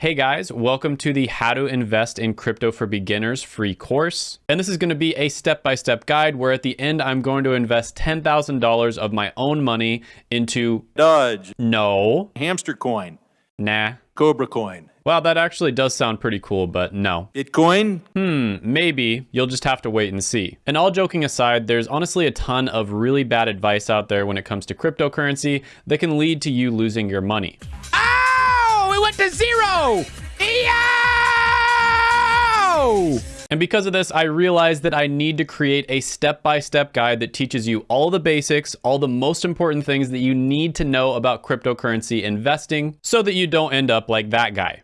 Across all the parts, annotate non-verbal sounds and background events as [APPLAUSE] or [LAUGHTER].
Hey guys, welcome to the How to Invest in Crypto for Beginners free course. And this is going to be a step-by-step -step guide where at the end I'm going to invest $10,000 of my own money into Doge, no, Hamster Coin, nah. Cobra Coin, Wow, that actually does sound pretty cool, but no. Bitcoin, Hmm, maybe. You'll just have to wait and see. And all joking aside, there's honestly a ton of really bad advice out there when it comes to cryptocurrency that can lead to you losing your money. Oh, it went to zero! Yo! And because of this, I realized that I need to create a step-by-step guide that teaches you all the basics, all the most important things that you need to know about cryptocurrency investing so that you don't end up like that guy.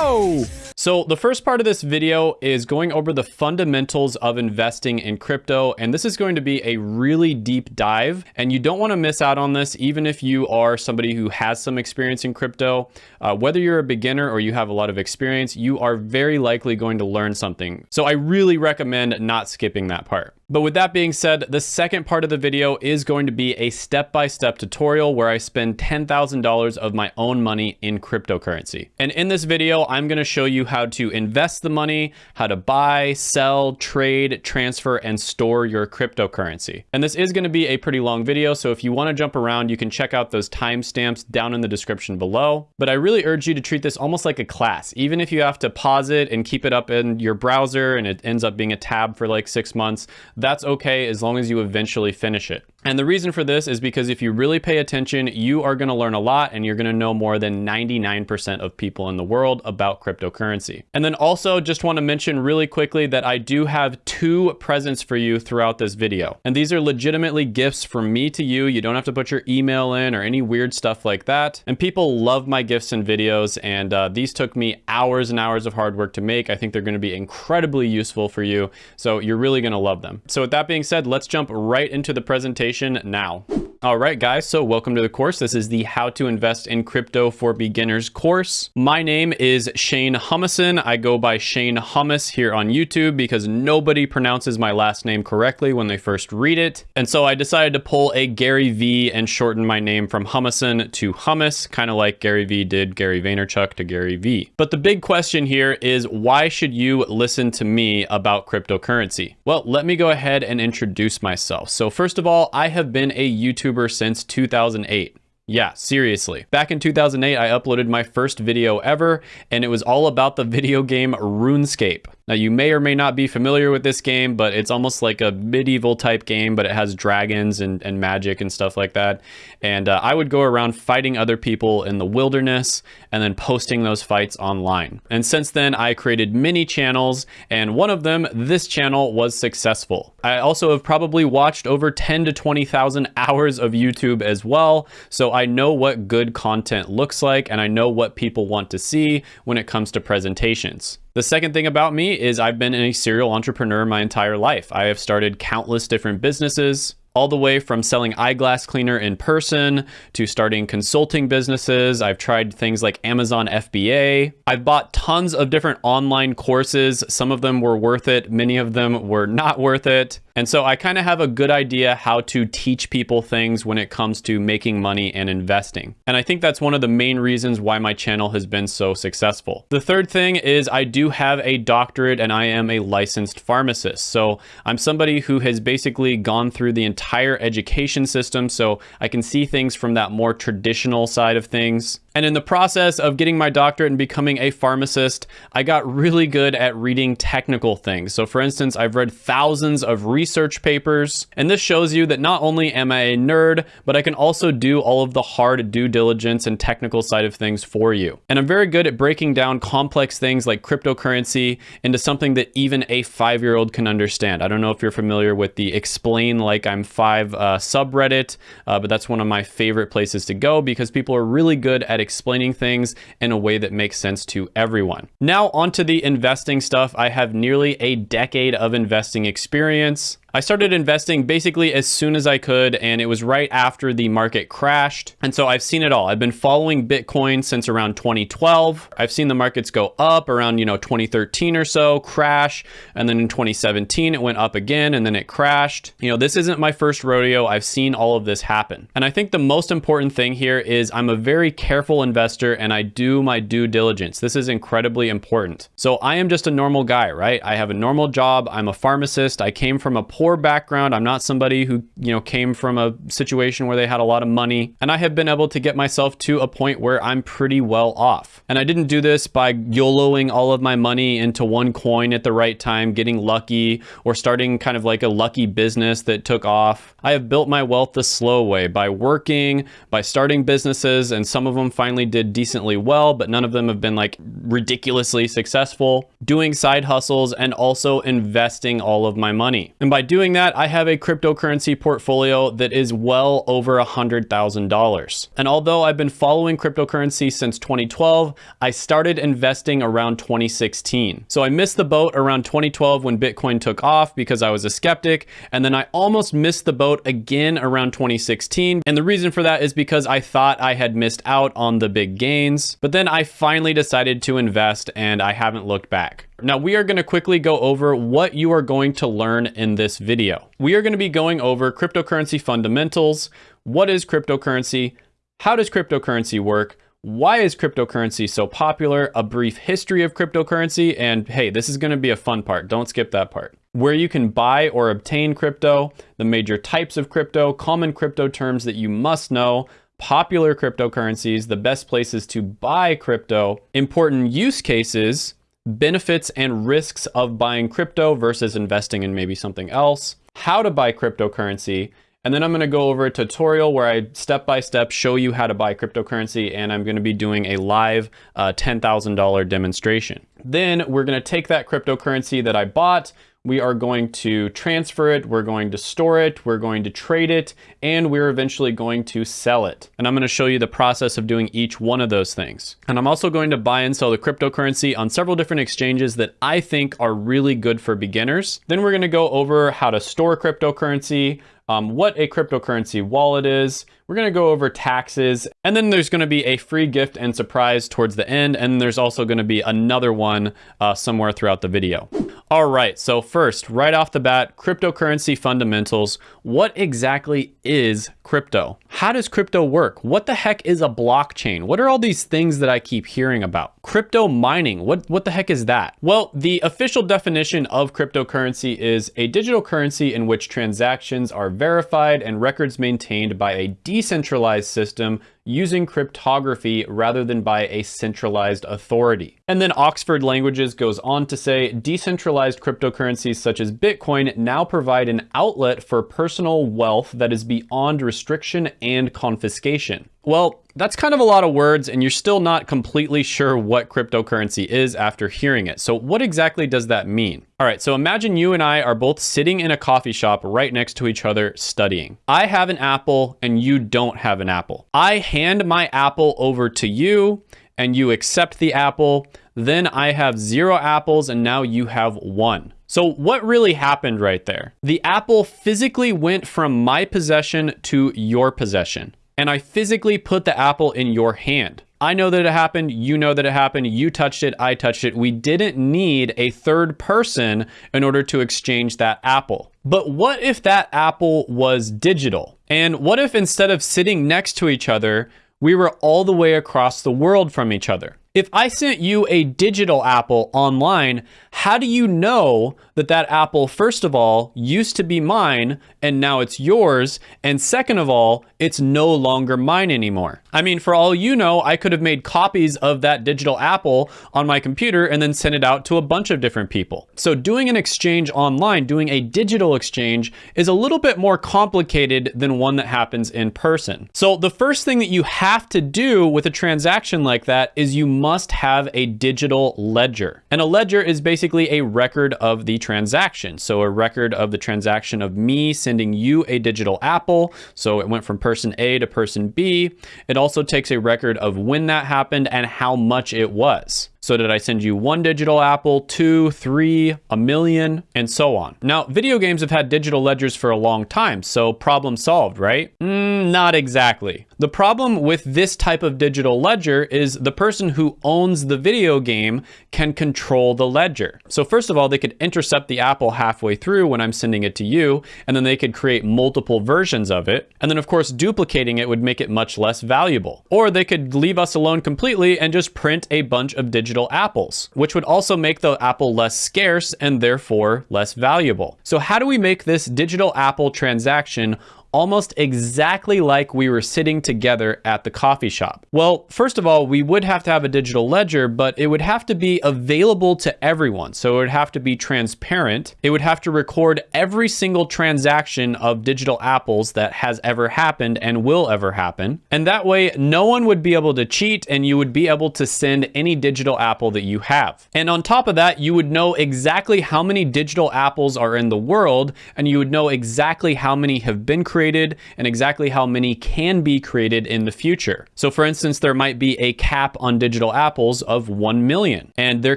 Yo! So the first part of this video is going over the fundamentals of investing in crypto. And this is going to be a really deep dive. And you don't want to miss out on this, even if you are somebody who has some experience in crypto. Uh, whether you're a beginner or you have a lot of experience, you are very likely going to learn something. So I really recommend not skipping that part. But with that being said, the second part of the video is going to be a step-by-step -step tutorial where I spend $10,000 of my own money in cryptocurrency. And in this video, I'm going to show you how to invest the money, how to buy, sell, trade, transfer, and store your cryptocurrency. And this is going to be a pretty long video, so if you want to jump around, you can check out those timestamps down in the description below. But I really urge you to treat this almost like a class, even if you have to pause it and keep it up in your browser and it ends up being a tab for like six months that's okay as long as you eventually finish it. And the reason for this is because if you really pay attention, you are gonna learn a lot and you're gonna know more than 99% of people in the world about cryptocurrency. And then also just wanna mention really quickly that I do have two presents for you throughout this video. And these are legitimately gifts from me to you. You don't have to put your email in or any weird stuff like that. And people love my gifts and videos. And uh, these took me hours and hours of hard work to make. I think they're gonna be incredibly useful for you. So you're really gonna love them. So with that being said, let's jump right into the presentation now. All right, guys, so welcome to the course. This is the How to Invest in Crypto for Beginners course. My name is Shane Humison. I go by Shane Hummus here on YouTube because nobody pronounces my last name correctly when they first read it. And so I decided to pull a Gary V and shorten my name from Humison to Hummus, kind of like Gary V did Gary Vaynerchuk to Gary V. But the big question here is why should you listen to me about cryptocurrency? Well, let me go ahead and introduce myself. So first of all, I have been a YouTuber since 2008. Yeah, seriously. Back in 2008, I uploaded my first video ever, and it was all about the [LAUGHS] video game RuneScape. Now, you may or may not be familiar with this game, but it's almost like a medieval type game, but it has dragons and, and magic and stuff like that. And uh, I would go around fighting other people in the wilderness and then posting those fights online. And since then, I created many channels, and one of them, this channel, was successful. I also have probably watched over 10 to 20,000 [LAUGHS] hours of YouTube as well, so I know what good content looks like, and I know what people want to see when it comes to presentations. The second thing about me is I've been a serial entrepreneur my entire life. I have started countless different businesses, all the way from selling eyeglass cleaner in person to starting consulting businesses. I've tried things like Amazon FBA. I've bought tons of different online courses. Some of them were worth it. Many of them were not worth it. And so I kind of have a good idea how to teach people things when it comes to making money and investing. And I think that's one of the main reasons why my channel has been so successful. The third thing is I do have a doctorate and I am a licensed pharmacist. So I'm somebody who has basically gone through the entire education system. So I can see things from that more traditional side of things. And in the process of getting my doctorate and becoming a pharmacist, I got really good at reading technical things. So for instance, I've read thousands of research papers, and this shows you that not only am I a nerd, but I can also do all of the hard due diligence and technical side of things for you. And I'm very good at breaking down complex things like cryptocurrency into something that even a five-year-old can understand. I don't know if you're familiar with the explain like I'm five uh, subreddit, uh, but that's one of my favorite places to go because people are really good at explaining things in a way that makes sense to everyone. Now onto the investing stuff. I have nearly a decade of investing experience. I started investing basically as soon as I could, and it was right after the market crashed. And so I've seen it all. I've been following Bitcoin since around 2012. I've seen the markets go up around, you know, 2013 or so, crash, and then in 2017 it went up again and then it crashed. You know, this isn't my first rodeo. I've seen all of this happen. And I think the most important thing here is I'm a very careful investor and I do my due diligence. This is incredibly important. So I am just a normal guy, right? I have a normal job. I'm a pharmacist. I came from a poor background. I'm not somebody who, you know, came from a situation where they had a lot of money. And I have been able to get myself to a point where I'm pretty well off. And I didn't do this by YOLOing all of my money into one coin at the right time, getting lucky, or starting kind of like a lucky business that took off. I have built my wealth the slow way by working, by starting businesses, and some of them finally did decently well, but none of them have been like ridiculously successful, doing side hustles, and also investing all of my money. And by doing that, I have a cryptocurrency portfolio that is well over $100,000. And although I've been following cryptocurrency since 2012, I started investing around 2016. So I missed the boat around 2012 when Bitcoin took off because I was a skeptic, and then I almost missed the boat again around 2016. And the reason for that is because I thought I had missed out on the big gains, but then I finally decided to invest and I haven't looked back. Now we are going to quickly go over what you are going to learn in this video. We are going to be going over cryptocurrency fundamentals. What is cryptocurrency? How does cryptocurrency work? Why is cryptocurrency so popular? A brief history of cryptocurrency. And hey, this is going to be a fun part. Don't skip that part. Where you can buy or obtain crypto, the major types of crypto, common crypto terms that you must know, popular cryptocurrencies, the best places to buy crypto, important use cases, benefits and risks of buying crypto versus investing in maybe something else, how to buy cryptocurrency, and then I'm gonna go over a tutorial where I step by step show you how to buy cryptocurrency and I'm gonna be doing a live uh, $10,000 demonstration. Then we're gonna take that cryptocurrency that I bought, we are going to transfer it, we're going to store it, we're going to trade it, and we're eventually going to sell it. And I'm gonna show you the process of doing each one of those things. And I'm also going to buy and sell the cryptocurrency on several different exchanges that I think are really good for beginners. Then we're gonna go over how to store cryptocurrency, um, what a cryptocurrency wallet is. We're gonna go over taxes, and then there's gonna be a free gift and surprise towards the end, and there's also gonna be another one uh, somewhere throughout the video. All right, so first, right off the bat, cryptocurrency fundamentals. What exactly is crypto? How does crypto work? What the heck is a blockchain? What are all these things that I keep hearing about? Crypto mining, what, what the heck is that? Well, the official definition of cryptocurrency is a digital currency in which transactions are verified and records maintained by a decentralized system using cryptography rather than by a centralized authority. And then Oxford Languages goes on to say, decentralized cryptocurrencies such as Bitcoin now provide an outlet for personal wealth that is beyond restriction and confiscation. Well, that's kind of a lot of words and you're still not completely sure what cryptocurrency is after hearing it. So what exactly does that mean? All right, so imagine you and I are both sitting in a coffee shop right next to each other studying. I have an apple and you don't have an apple. I hand my apple over to you and you accept the apple. Then I have zero apples and now you have one. So what really happened right there? The apple physically went from my possession to your possession and I physically put the apple in your hand. I know that it happened. You know that it happened. You touched it. I touched it. We didn't need a third person in order to exchange that apple. But what if that apple was digital? And what if instead of sitting next to each other, we were all the way across the world from each other? If I sent you a digital apple online, how do you know that that apple, first of all, used to be mine and now it's yours? And second of all, it's no longer mine anymore. I mean, for all you know, I could have made copies of that digital apple on my computer and then sent it out to a bunch of different people. So doing an exchange online, doing a digital exchange is a little bit more complicated than one that happens in person. So the first thing that you have to do with a transaction like that is you must have a digital ledger. And a ledger is basically a record of the transaction. So a record of the transaction of me sending you a digital apple. So it went from person A to person B. It also takes a record of when that happened and how much it was. So did I send you one digital apple, two, three, a million, and so on. Now, video games have had digital ledgers for a long time, so problem solved, right? Mm, not exactly. The problem with this type of digital ledger is the person who owns the video game can control the ledger. So first of all, they could intercept the apple halfway through when I'm sending it to you, and then they could create multiple versions of it. And then of course, duplicating it would make it much less valuable. Or they could leave us alone completely and just print a bunch of digital apples, which would also make the apple less scarce and therefore less valuable. So how do we make this digital apple transaction almost exactly like we were sitting together at the coffee shop? Well, first of all, we would have to have a digital ledger, but it would have to be available to everyone. So it would have to be transparent. It would have to record every single transaction of digital apples that has ever happened and will ever happen. And that way, no one would be able to cheat and you would be able to send any digital apple that you have. And on top of that, you would know exactly how many digital apples are in the world and you would know exactly how many have been created created and exactly how many can be created in the future. So for instance, there might be a cap on digital apples of 1 million, and there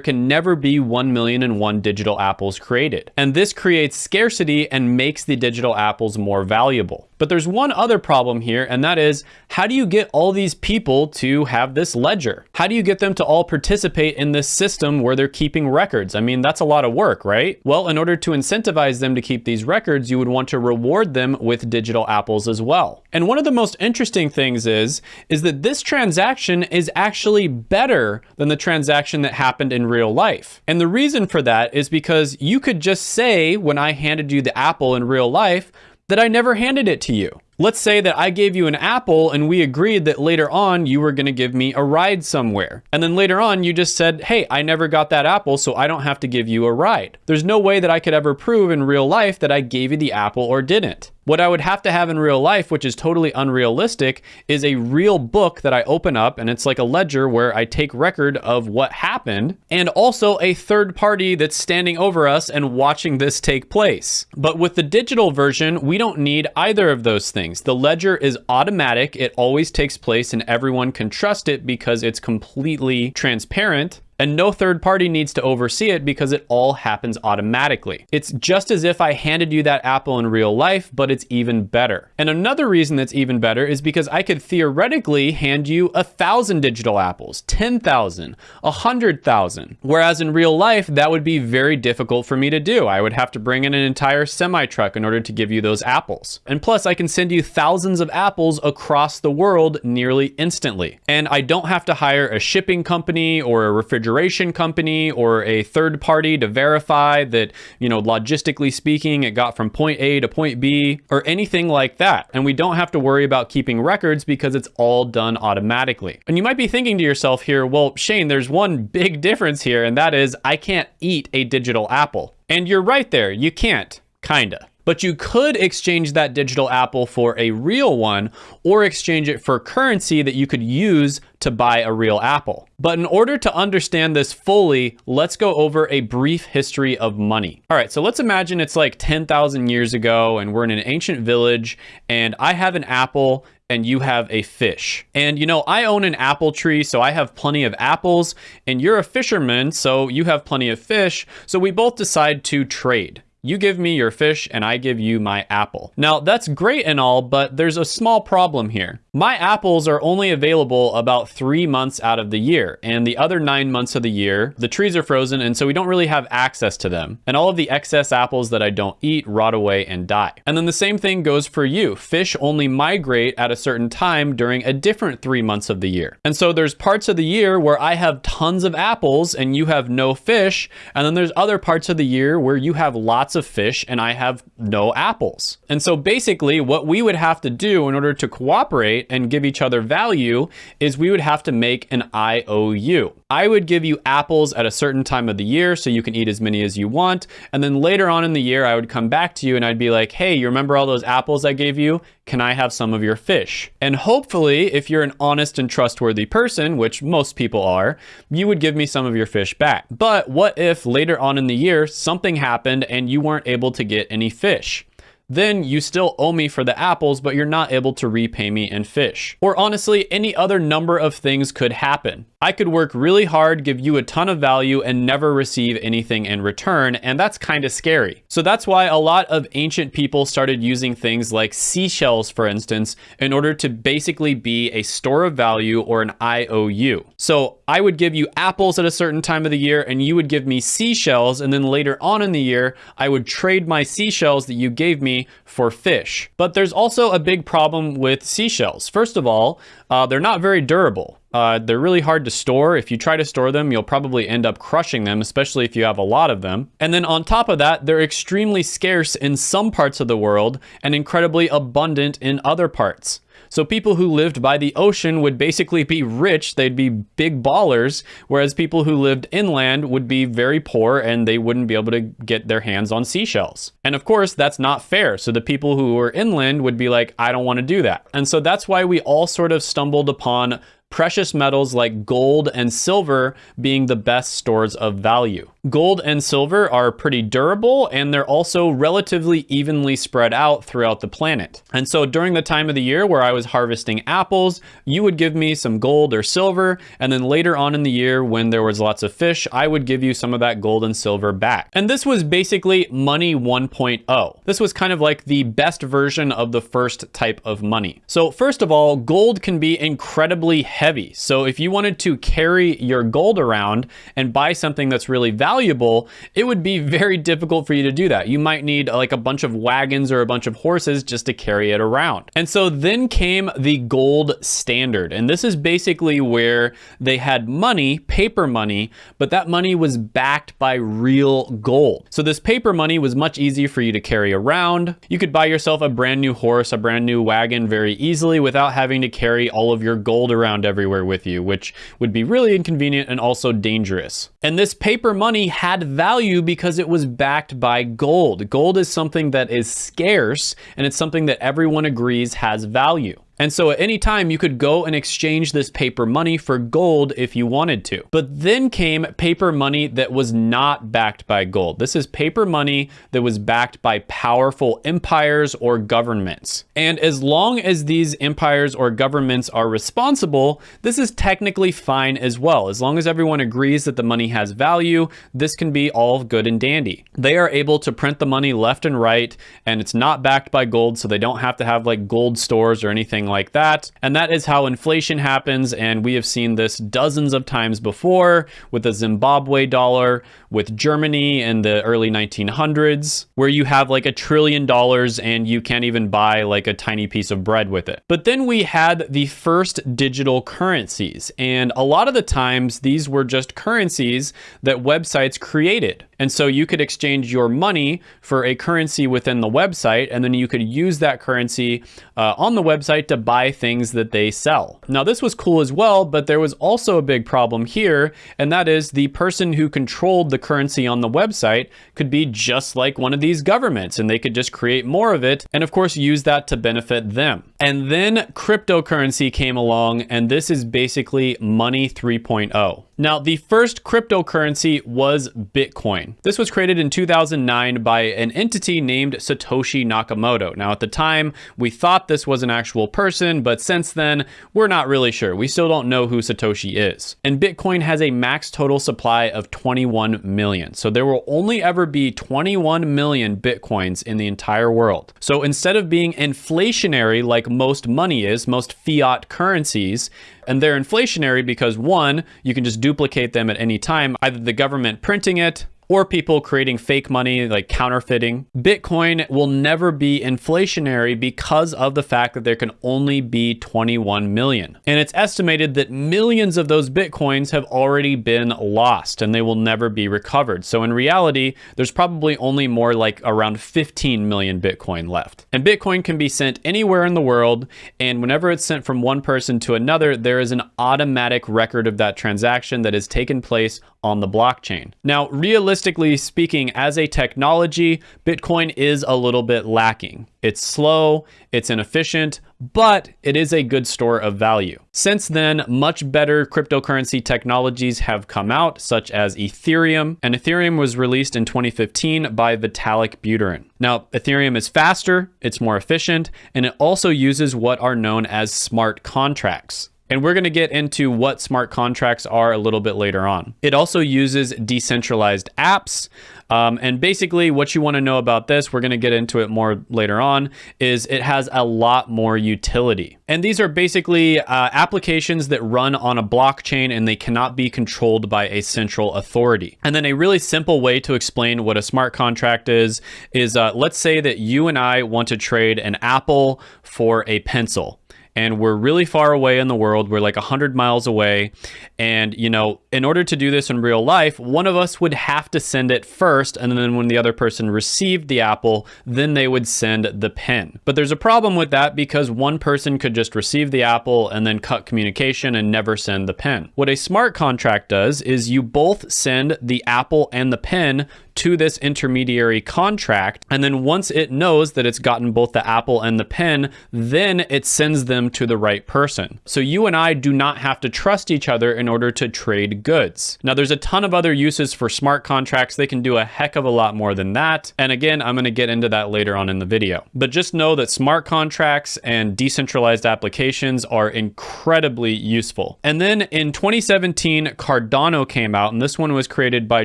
can never be 1 million and one digital apples created. And this creates scarcity and makes the digital apples more valuable. But there's one other problem here, and that is, how do you get all these people to have this ledger? How do you get them to all participate in this system where they're keeping records? I mean, that's a lot of work, right? Well, in order to incentivize them to keep these records, you would want to reward them with digital apples as well. And one of the most interesting things is, is that this transaction is actually better than the transaction that happened in real life. And the reason for that is because you could just say, when I handed you the apple in real life, that I never handed it to you. Let's say that I gave you an apple and we agreed that later on you were gonna give me a ride somewhere. And then later on you just said, hey, I never got that apple, so I don't have to give you a ride. There's no way that I could ever prove in real life that I gave you the apple or didn't. What I would have to have in real life, which is totally unrealistic, is a real book that I open up and it's like a ledger where I take record of what happened and also a third party that's standing over us and watching this take place. But with the digital version, we don't need either of those things things. The ledger is automatic. It always takes place and everyone can trust it because it's completely transparent and no third party needs to oversee it because it all happens automatically. It's just as if I handed you that apple in real life, but it's even better. And another reason that's even better is because I could theoretically hand you a thousand digital apples, 10,000, a hundred thousand. Whereas in real life, that would be very difficult for me to do. I would have to bring in an entire semi truck in order to give you those apples. And plus I can send you thousands of apples across the world nearly instantly. And I don't have to hire a shipping company or a refrigerator refrigeration company or a third party to verify that, you know, logistically speaking, it got from point A to point B or anything like that. And we don't have to worry about keeping records because it's all done automatically. And you might be thinking to yourself here, well, Shane, there's one big difference here, and that is I can't eat a digital apple. And you're right there, you can't, kinda but you could exchange that digital apple for a real one or exchange it for currency that you could use to buy a real apple. But in order to understand this fully, let's go over a brief history of money. All right, so let's imagine it's like 10,000 years ago and we're in an ancient village and I have an apple and you have a fish. And you know, I own an apple tree, so I have plenty of apples, and you're a fisherman, so you have plenty of fish. So we both decide to trade. You give me your fish and I give you my apple. Now that's great and all, but there's a small problem here. My apples are only available about three months out of the year and the other nine months of the year, the trees are frozen and so we don't really have access to them. And all of the excess apples that I don't eat rot away and die. And then the same thing goes for you. Fish only migrate at a certain time during a different three months of the year. And so there's parts of the year where I have tons of apples and you have no fish. And then there's other parts of the year where you have lots of fish and I have no apples. And so basically what we would have to do in order to cooperate and give each other value is we would have to make an IOU. I would give you apples at a certain time of the year so you can eat as many as you want. And then later on in the year, I would come back to you and I'd be like, hey, you remember all those apples I gave you? Can I have some of your fish? And hopefully, if you're an honest and trustworthy person, which most people are, you would give me some of your fish back. But what if later on in the year, something happened and you weren't able to get any fish? Then you still owe me for the apples, but you're not able to repay me in fish. Or honestly, any other number of things could happen. I could work really hard, give you a ton of value, and never receive anything in return, and that's kind of scary. So that's why a lot of ancient people started using things like seashells, for instance, in order to basically be a store of value or an IOU. So I would give you apples at a certain time of the year, and you would give me seashells, and then later on in the year, I would trade my seashells that you gave me for fish. But there's also a big problem with seashells. First of all, uh, they're not very durable. Uh, they're really hard to store. If you try to store them, you'll probably end up crushing them, especially if you have a lot of them. And then on top of that, they're extremely scarce in some parts of the world and incredibly abundant in other parts. So people who lived by the ocean would basically be rich, they'd be big ballers, whereas people who lived inland would be very poor and they wouldn't be able to get their hands on seashells. And of course, that's not fair. So the people who were inland would be like, I don't want to do that. And so that's why we all sort of stumbled upon precious metals like gold and silver being the best stores of value. Gold and silver are pretty durable and they're also relatively evenly spread out throughout the planet. And so during the time of the year where I was harvesting apples, you would give me some gold or silver. And then later on in the year when there was lots of fish, I would give you some of that gold and silver back. And this was basically money 1.0. This was kind of like the best version of the first type of money. So first of all, gold can be incredibly heavy. So if you wanted to carry your gold around and buy something that's really valuable, it would be very difficult for you to do that. You might need like a bunch of wagons or a bunch of horses just to carry it around. And so then came the gold standard. And this is basically where they had money, paper money, but that money was backed by real gold. So this paper money was much easier for you to carry around. You could buy yourself a brand new horse, a brand new wagon very easily without having to carry all of your gold around everywhere with you, which would be really inconvenient and also dangerous. And this paper money had value because it was backed by gold. Gold is something that is scarce and it's something that everyone agrees has value. And so at any time you could go and exchange this paper money for gold if you wanted to. But then came paper money that was not backed by gold. This is paper money that was backed by powerful empires or governments. And as long as these empires or governments are responsible, this is technically fine as well. As long as everyone agrees that the money has value, this can be all good and dandy. They are able to print the money left and right, and it's not backed by gold, so they don't have to have like gold stores or anything like that. And that is how inflation happens. And we have seen this dozens of times before with the Zimbabwe dollar, with Germany in the early 1900s, where you have like a trillion dollars and you can't even buy like a tiny piece of bread with it. But then we had the first digital currencies. And a lot of the times these were just currencies that websites created. And so you could exchange your money for a currency within the website, and then you could use that currency uh, on the website to buy things that they sell. Now, this was cool as well, but there was also a big problem here, and that is the person who controlled the currency on the website could be just like one of these governments, and they could just create more of it, and of course, use that to benefit them. And then cryptocurrency came along, and this is basically money 3.0. Now, the first cryptocurrency was Bitcoin. This was created in 2009 by an entity named Satoshi Nakamoto. Now, at the time, we thought this was an actual person, but since then, we're not really sure. We still don't know who Satoshi is. And Bitcoin has a max total supply of 21 million. So there will only ever be 21 million Bitcoins in the entire world. So instead of being inflationary like most money is, most fiat currencies, and they're inflationary because one, you can just duplicate them at any time, either the government printing it, or people creating fake money like counterfeiting. Bitcoin will never be inflationary because of the fact that there can only be 21 million. And it's estimated that millions of those Bitcoins have already been lost and they will never be recovered. So in reality, there's probably only more like around 15 million Bitcoin left. And Bitcoin can be sent anywhere in the world. And whenever it's sent from one person to another, there is an automatic record of that transaction that has taken place on the blockchain. Now, realistically, speaking, as a technology, Bitcoin is a little bit lacking. It's slow, it's inefficient, but it is a good store of value. Since then, much better cryptocurrency technologies have come out, such as Ethereum, and Ethereum was released in 2015 by Vitalik Buterin. Now, Ethereum is faster, it's more efficient, and it also uses what are known as smart contracts. And we're going to get into what smart contracts are a little bit later on. It also uses decentralized apps. Um, and basically, what you want to know about this, we're going to get into it more later on, is it has a lot more utility. And these are basically uh, applications that run on a blockchain and they cannot be controlled by a central authority. And then a really simple way to explain what a smart contract is, is uh, let's say that you and I want to trade an apple for a pencil and we're really far away in the world. We're like 100 miles away. And, you know, in order to do this in real life, one of us would have to send it first. And then when the other person received the apple, then they would send the pen. But there's a problem with that because one person could just receive the apple and then cut communication and never send the pen. What a smart contract does is you both send the apple and the pen to this intermediary contract. And then once it knows that it's gotten both the apple and the pen, then it sends them to the right person. So you and I do not have to trust each other in order to trade goods. Now there's a ton of other uses for smart contracts. They can do a heck of a lot more than that. And again, I'm gonna get into that later on in the video. But just know that smart contracts and decentralized applications are incredibly useful. And then in 2017, Cardano came out, and this one was created by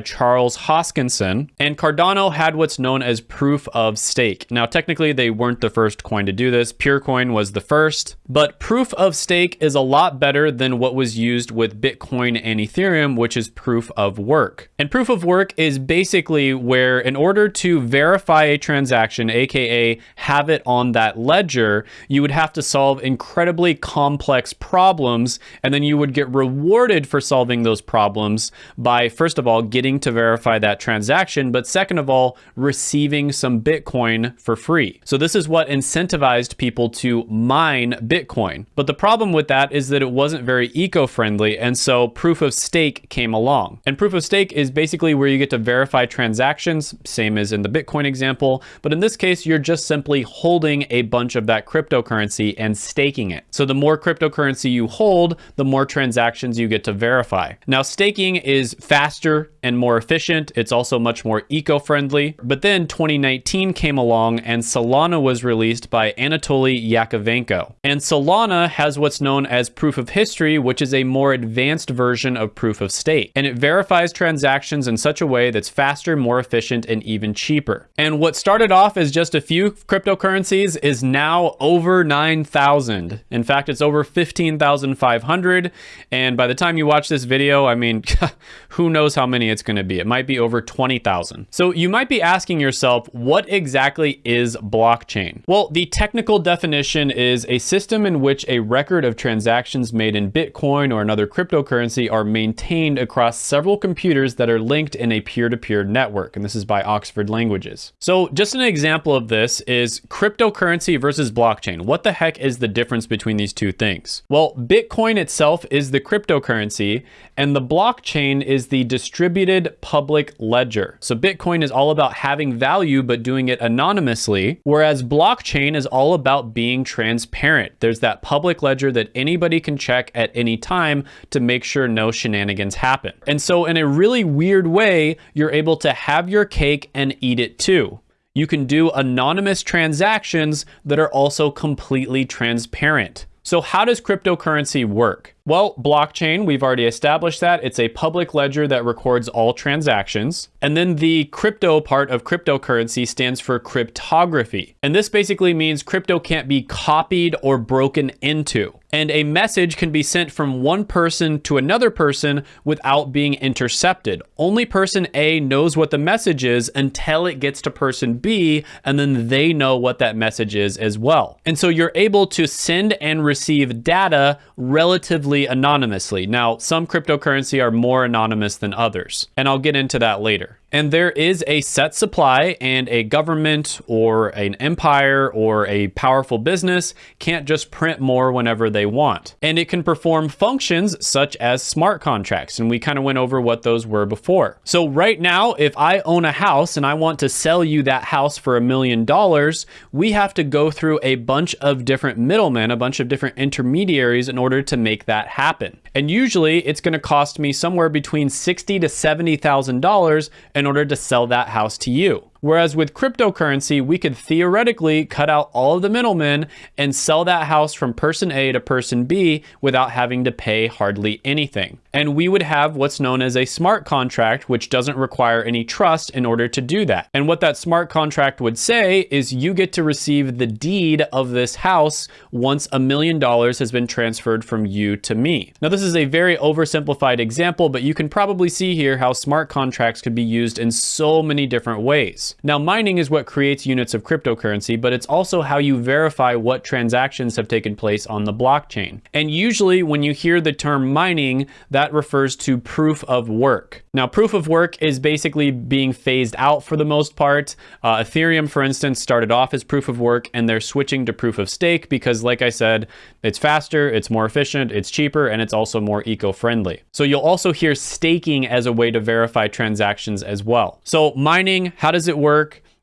Charles Hoskinson and Cardano had what's known as proof of stake. Now, technically, they weren't the first coin to do this. Peercoin was the first, but proof of stake is a lot better than what was used with Bitcoin and Ethereum, which is proof of work. And proof of work is basically where, in order to verify a transaction, aka have it on that ledger, you would have to solve incredibly complex problems, and then you would get rewarded for solving those problems by, first of all, getting to verify that transaction but second of all, receiving some Bitcoin for free. So this is what incentivized people to mine Bitcoin. But the problem with that is that it wasn't very eco-friendly, and so proof of stake came along. And proof of stake is basically where you get to verify transactions, same as in the Bitcoin example, but in this case, you're just simply holding a bunch of that cryptocurrency and staking it. So the more cryptocurrency you hold, the more transactions you get to verify. Now, staking is faster and more efficient. It's also much more eco-friendly. But then 2019 came along and Solana was released by Anatoly Yakovenko. And Solana has what's known as proof of history, which is a more advanced version of proof of stake. And it verifies transactions in such a way that's faster, more efficient, and even cheaper. And what started off as just a few cryptocurrencies is now over 9,000. In fact, it's over 15,500. And by the time you watch this video, I mean, [LAUGHS] who knows how many it's going to be. It might be over 20,000. So you might be asking yourself, what exactly is blockchain? Well, the technical definition is a system in which a record of transactions made in Bitcoin or another cryptocurrency are maintained across several computers that are linked in a peer-to-peer -peer network. And this is by Oxford Languages. So just an example of this is cryptocurrency versus blockchain. What the heck is the difference between these two things? Well, Bitcoin itself is the cryptocurrency and the blockchain is the distributed public ledger. So Bitcoin is all about having value, but doing it anonymously, whereas blockchain is all about being transparent. There's that public ledger that anybody can check at any time to make sure no shenanigans happen. And so in a really weird way, you're able to have your cake and eat it too you can do anonymous transactions that are also completely transparent. So how does cryptocurrency work? Well, blockchain, we've already established that. It's a public ledger that records all transactions. And then the crypto part of cryptocurrency stands for cryptography. And this basically means crypto can't be copied or broken into. And a message can be sent from one person to another person without being intercepted. Only person A knows what the message is until it gets to person B, and then they know what that message is as well. And so you're able to send and receive data relatively anonymously. Now, some cryptocurrency are more anonymous than others, and I'll get into that later. And there is a set supply and a government or an empire or a powerful business can't just print more whenever they want. And it can perform functions such as smart contracts. And we kind of went over what those were before. So right now, if I own a house and I want to sell you that house for a million dollars, we have to go through a bunch of different middlemen, a bunch of different intermediaries in order to make that happen. And usually it's going to cost me somewhere between sixty to $70,000 in order to sell that house to you. Whereas with cryptocurrency, we could theoretically cut out all of the middlemen and sell that house from person A to person B without having to pay hardly anything. And we would have what's known as a smart contract, which doesn't require any trust in order to do that. And what that smart contract would say is you get to receive the deed of this house once a million dollars has been transferred from you to me. Now, this is a very oversimplified example, but you can probably see here how smart contracts could be used in so many different ways. Now, mining is what creates units of cryptocurrency, but it's also how you verify what transactions have taken place on the blockchain. And usually when you hear the term mining, that refers to proof of work. Now, proof of work is basically being phased out for the most part. Uh, Ethereum, for instance, started off as proof of work and they're switching to proof of stake because, like I said, it's faster, it's more efficient, it's cheaper, and it's also more eco-friendly. So you'll also hear staking as a way to verify transactions as well. So mining, how does it work?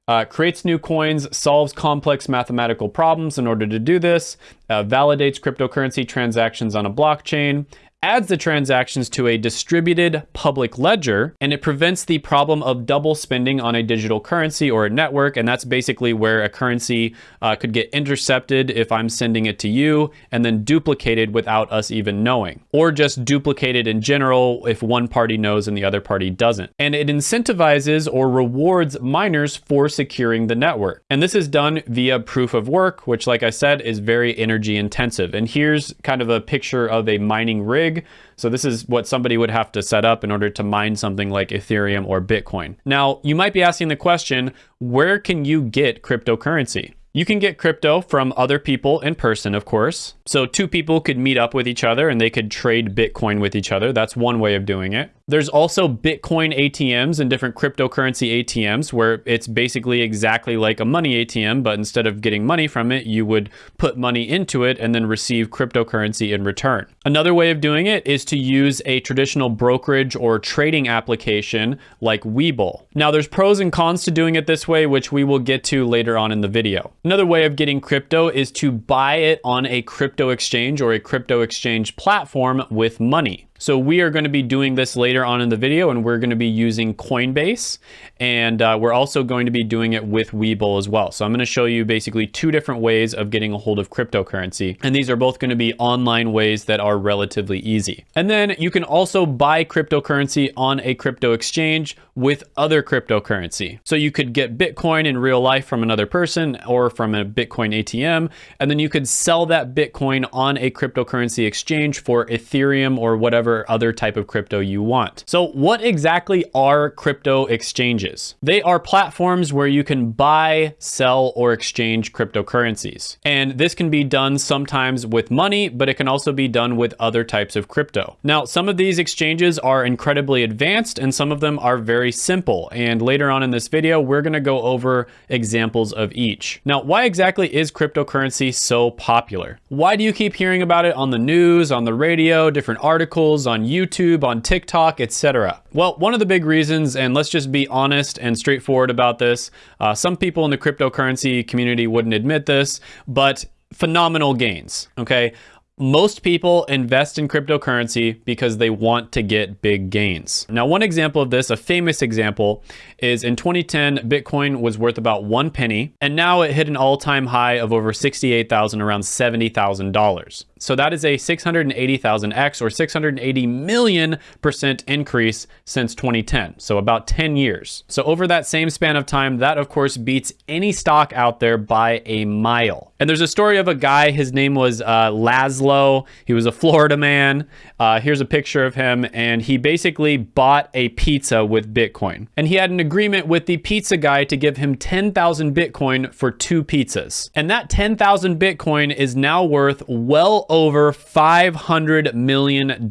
Uh, creates new coins, solves complex mathematical problems in order to do this, uh, validates cryptocurrency transactions on a blockchain, adds the transactions to a distributed public ledger, and it prevents the problem of double spending on a digital currency or a network. And that's basically where a currency uh, could get intercepted if I'm sending it to you and then duplicated without us even knowing, or just duplicated in general if one party knows and the other party doesn't. And it incentivizes or rewards miners for securing the network. And this is done via proof of work, which, like I said, is very energy intensive. And here's kind of a picture of a mining rig so this is what somebody would have to set up in order to mine something like Ethereum or Bitcoin. Now, you might be asking the question, where can you get cryptocurrency? You can get crypto from other people in person, of course. So two people could meet up with each other and they could trade Bitcoin with each other. That's one way of doing it. There's also Bitcoin ATMs and different cryptocurrency ATMs where it's basically exactly like a money ATM, but instead of getting money from it, you would put money into it and then receive cryptocurrency in return. Another way of doing it is to use a traditional brokerage or trading application like Webull. Now there's pros and cons to doing it this way, which we will get to later on in the video. Another way of getting crypto is to buy it on a crypto exchange or a crypto exchange platform with money. So we are going to be doing this later on in the video and we're going to be using Coinbase and uh, we're also going to be doing it with Webull as well. So I'm going to show you basically two different ways of getting a hold of cryptocurrency. And these are both going to be online ways that are relatively easy. And then you can also buy cryptocurrency on a crypto exchange with other cryptocurrency. So you could get Bitcoin in real life from another person or from a Bitcoin ATM, and then you could sell that Bitcoin on a cryptocurrency exchange for Ethereum or whatever whatever other type of crypto you want. So what exactly are crypto exchanges? They are platforms where you can buy, sell, or exchange cryptocurrencies. And this can be done sometimes with money, but it can also be done with other types of crypto. Now, some of these exchanges are incredibly advanced and some of them are very simple. And later on in this video, we're gonna go over examples of each. Now, why exactly is cryptocurrency so popular? Why do you keep hearing about it on the news, on the radio, different articles, on YouTube, on TikTok, etc. Well, one of the big reasons, and let's just be honest and straightforward about this, uh, some people in the cryptocurrency community wouldn't admit this, but phenomenal gains, okay? Most people invest in cryptocurrency because they want to get big gains. Now, one example of this, a famous example, is in 2010, Bitcoin was worth about one penny, and now it hit an all-time high of over 68,000, around $70,000. So that is a 680,000x or 680 million percent increase since 2010. So about 10 years. So over that same span of time, that of course beats any stock out there by a mile. And there's a story of a guy, his name was uh, Laszlo. He was a Florida man. Uh, here's a picture of him. And he basically bought a pizza with Bitcoin. And he had an agreement with the pizza guy to give him 10,000 Bitcoin for two pizzas. And that 10,000 Bitcoin is now worth well over $500 million.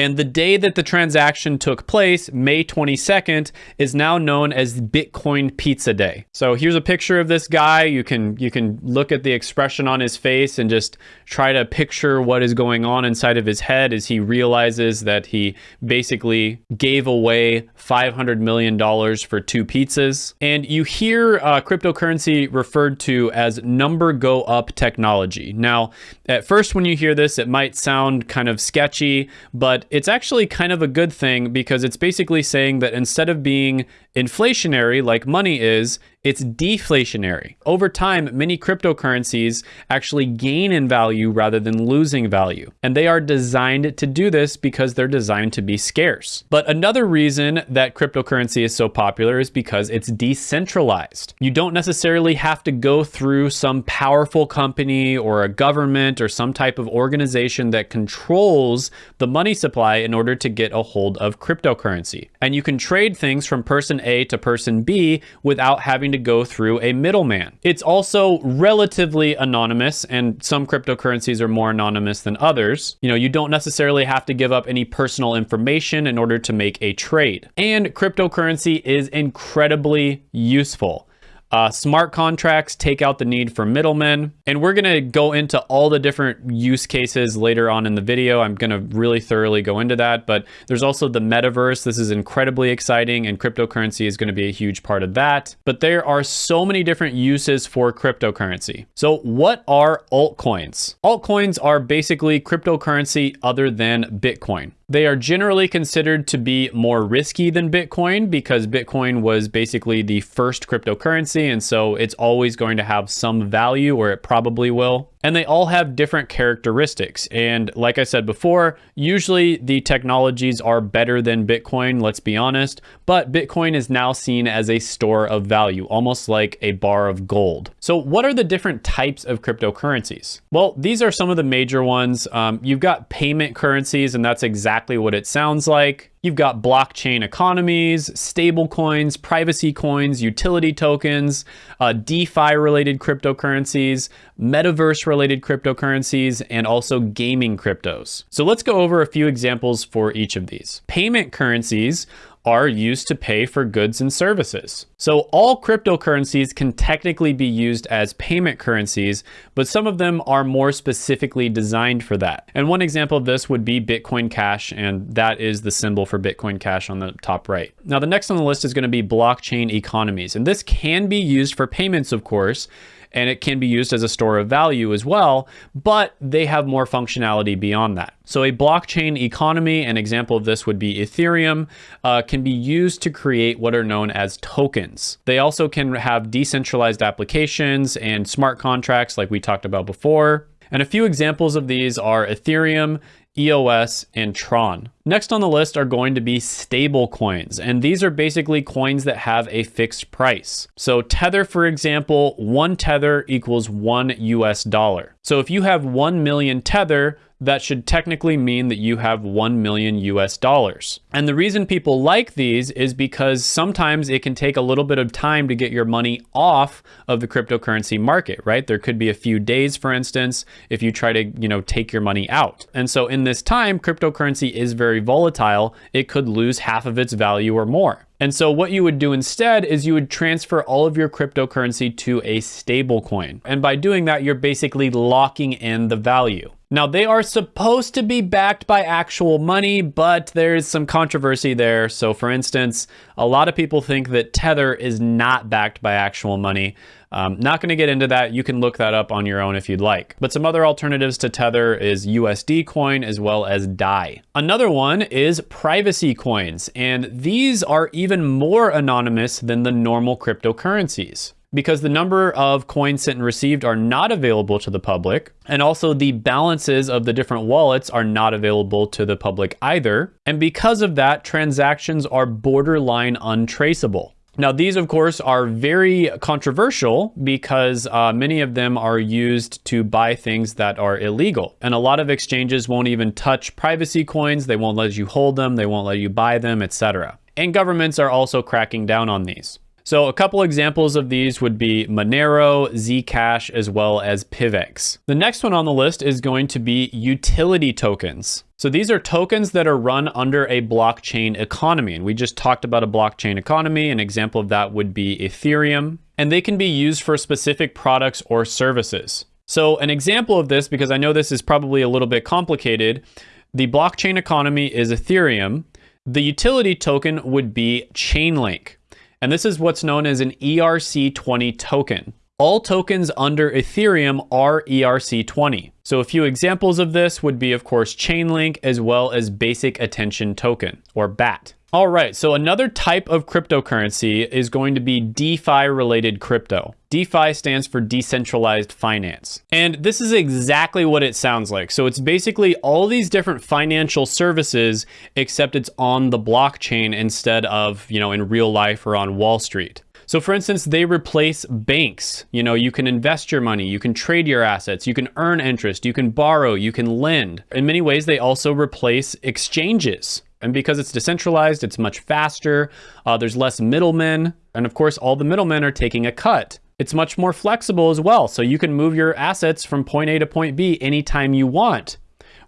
And the day that the transaction took place, May 22nd, is now known as Bitcoin Pizza Day. So here's a picture of this guy. You can you can look at the expression on his face and just try to picture what is going on inside of his head as he realizes that he basically gave away 500 million dollars for two pizzas. And you hear uh, cryptocurrency referred to as number go up technology. Now, at first when you hear this, it might sound kind of sketchy, but it's actually kind of a good thing because it's basically saying that instead of being inflationary like money is, it's deflationary. Over time, many cryptocurrencies actually gain in value rather than losing value. And they are designed to do this because they're designed to be scarce. But another reason that cryptocurrency is so popular is because it's decentralized. You don't necessarily have to go through some powerful company or a government or some type of organization that controls the money supply in order to get a hold of cryptocurrency. And you can trade things from person A to person B without having having to go through a middleman. It's also relatively anonymous and some cryptocurrencies are more anonymous than others. You know, you don't necessarily have to give up any personal information in order to make a trade. And cryptocurrency is incredibly useful. Uh, smart contracts take out the need for middlemen. And we're going to go into all the different use cases later on in the video. I'm going to really thoroughly go into that. But there's also the metaverse. This is incredibly exciting, and cryptocurrency is going to be a huge part of that. But there are so many different uses for cryptocurrency. So, what are altcoins? Altcoins are basically cryptocurrency other than Bitcoin. They are generally considered to be more risky than Bitcoin because Bitcoin was basically the first cryptocurrency. And so it's always going to have some value or it probably will and they all have different characteristics. And like I said before, usually the technologies are better than Bitcoin, let's be honest, but Bitcoin is now seen as a store of value, almost like a bar of gold. So what are the different types of cryptocurrencies? Well, these are some of the major ones. Um, you've got payment currencies, and that's exactly what it sounds like. You've got blockchain economies, stable coins, privacy coins, utility tokens, uh, DeFi related cryptocurrencies, metaverse related cryptocurrencies, and also gaming cryptos. So let's go over a few examples for each of these. Payment currencies are used to pay for goods and services. So all cryptocurrencies can technically be used as payment currencies, but some of them are more specifically designed for that. And one example of this would be Bitcoin Cash, and that is the symbol for Bitcoin Cash on the top right. Now the next on the list is gonna be blockchain economies, and this can be used for payments, of course, and it can be used as a store of value as well, but they have more functionality beyond that. So a blockchain economy, an example of this would be Ethereum, uh, can be used to create what are known as tokens. They also can have decentralized applications and smart contracts like we talked about before. And a few examples of these are Ethereum, EOS, and Tron. Next on the list are going to be stable coins, and these are basically coins that have a fixed price. So Tether, for example, one Tether equals one US dollar. So if you have 1 million Tether, that should technically mean that you have 1 million US dollars. And the reason people like these is because sometimes it can take a little bit of time to get your money off of the cryptocurrency market, right? There could be a few days, for instance, if you try to, you know, take your money out. And so in this time, cryptocurrency is very volatile. It could lose half of its value or more. And so what you would do instead is you would transfer all of your cryptocurrency to a stable coin. And by doing that, you're basically locking in the value. Now, they are supposed to be backed by actual money, but there's some controversy there. So, for instance, a lot of people think that Tether is not backed by actual money. Um, not going to get into that. You can look that up on your own if you'd like. But some other alternatives to Tether is USD coin as well as DAI. Another one is privacy coins, and these are even more anonymous than the normal cryptocurrencies because the number of coins sent and received are not available to the public. And also the balances of the different wallets are not available to the public either. And because of that, transactions are borderline untraceable. Now, these, of course, are very controversial because uh, many of them are used to buy things that are illegal. And a lot of exchanges won't even touch privacy coins. They won't let you hold them. They won't let you buy them, etc. And governments are also cracking down on these. So a couple examples of these would be Monero, Zcash, as well as PivX. The next one on the list is going to be utility tokens. So these are tokens that are run under a blockchain economy. And we just talked about a blockchain economy. An example of that would be Ethereum. And they can be used for specific products or services. So an example of this, because I know this is probably a little bit complicated, the blockchain economy is Ethereum. The utility token would be Chainlink. And this is what's known as an ERC20 token. All tokens under Ethereum are ERC20. So a few examples of this would be, of course, Chainlink as well as Basic Attention Token, or BAT. All right, so another type of cryptocurrency is going to be DeFi related crypto. DeFi stands for decentralized finance. And this is exactly what it sounds like. So it's basically all these different financial services, except it's on the blockchain instead of, you know, in real life or on Wall Street. So for instance, they replace banks. You know, you can invest your money, you can trade your assets, you can earn interest, you can borrow, you can lend. In many ways, they also replace exchanges. And because it's decentralized, it's much faster. Uh, there's less middlemen. And of course, all the middlemen are taking a cut. It's much more flexible as well. So you can move your assets from point A to point B anytime you want.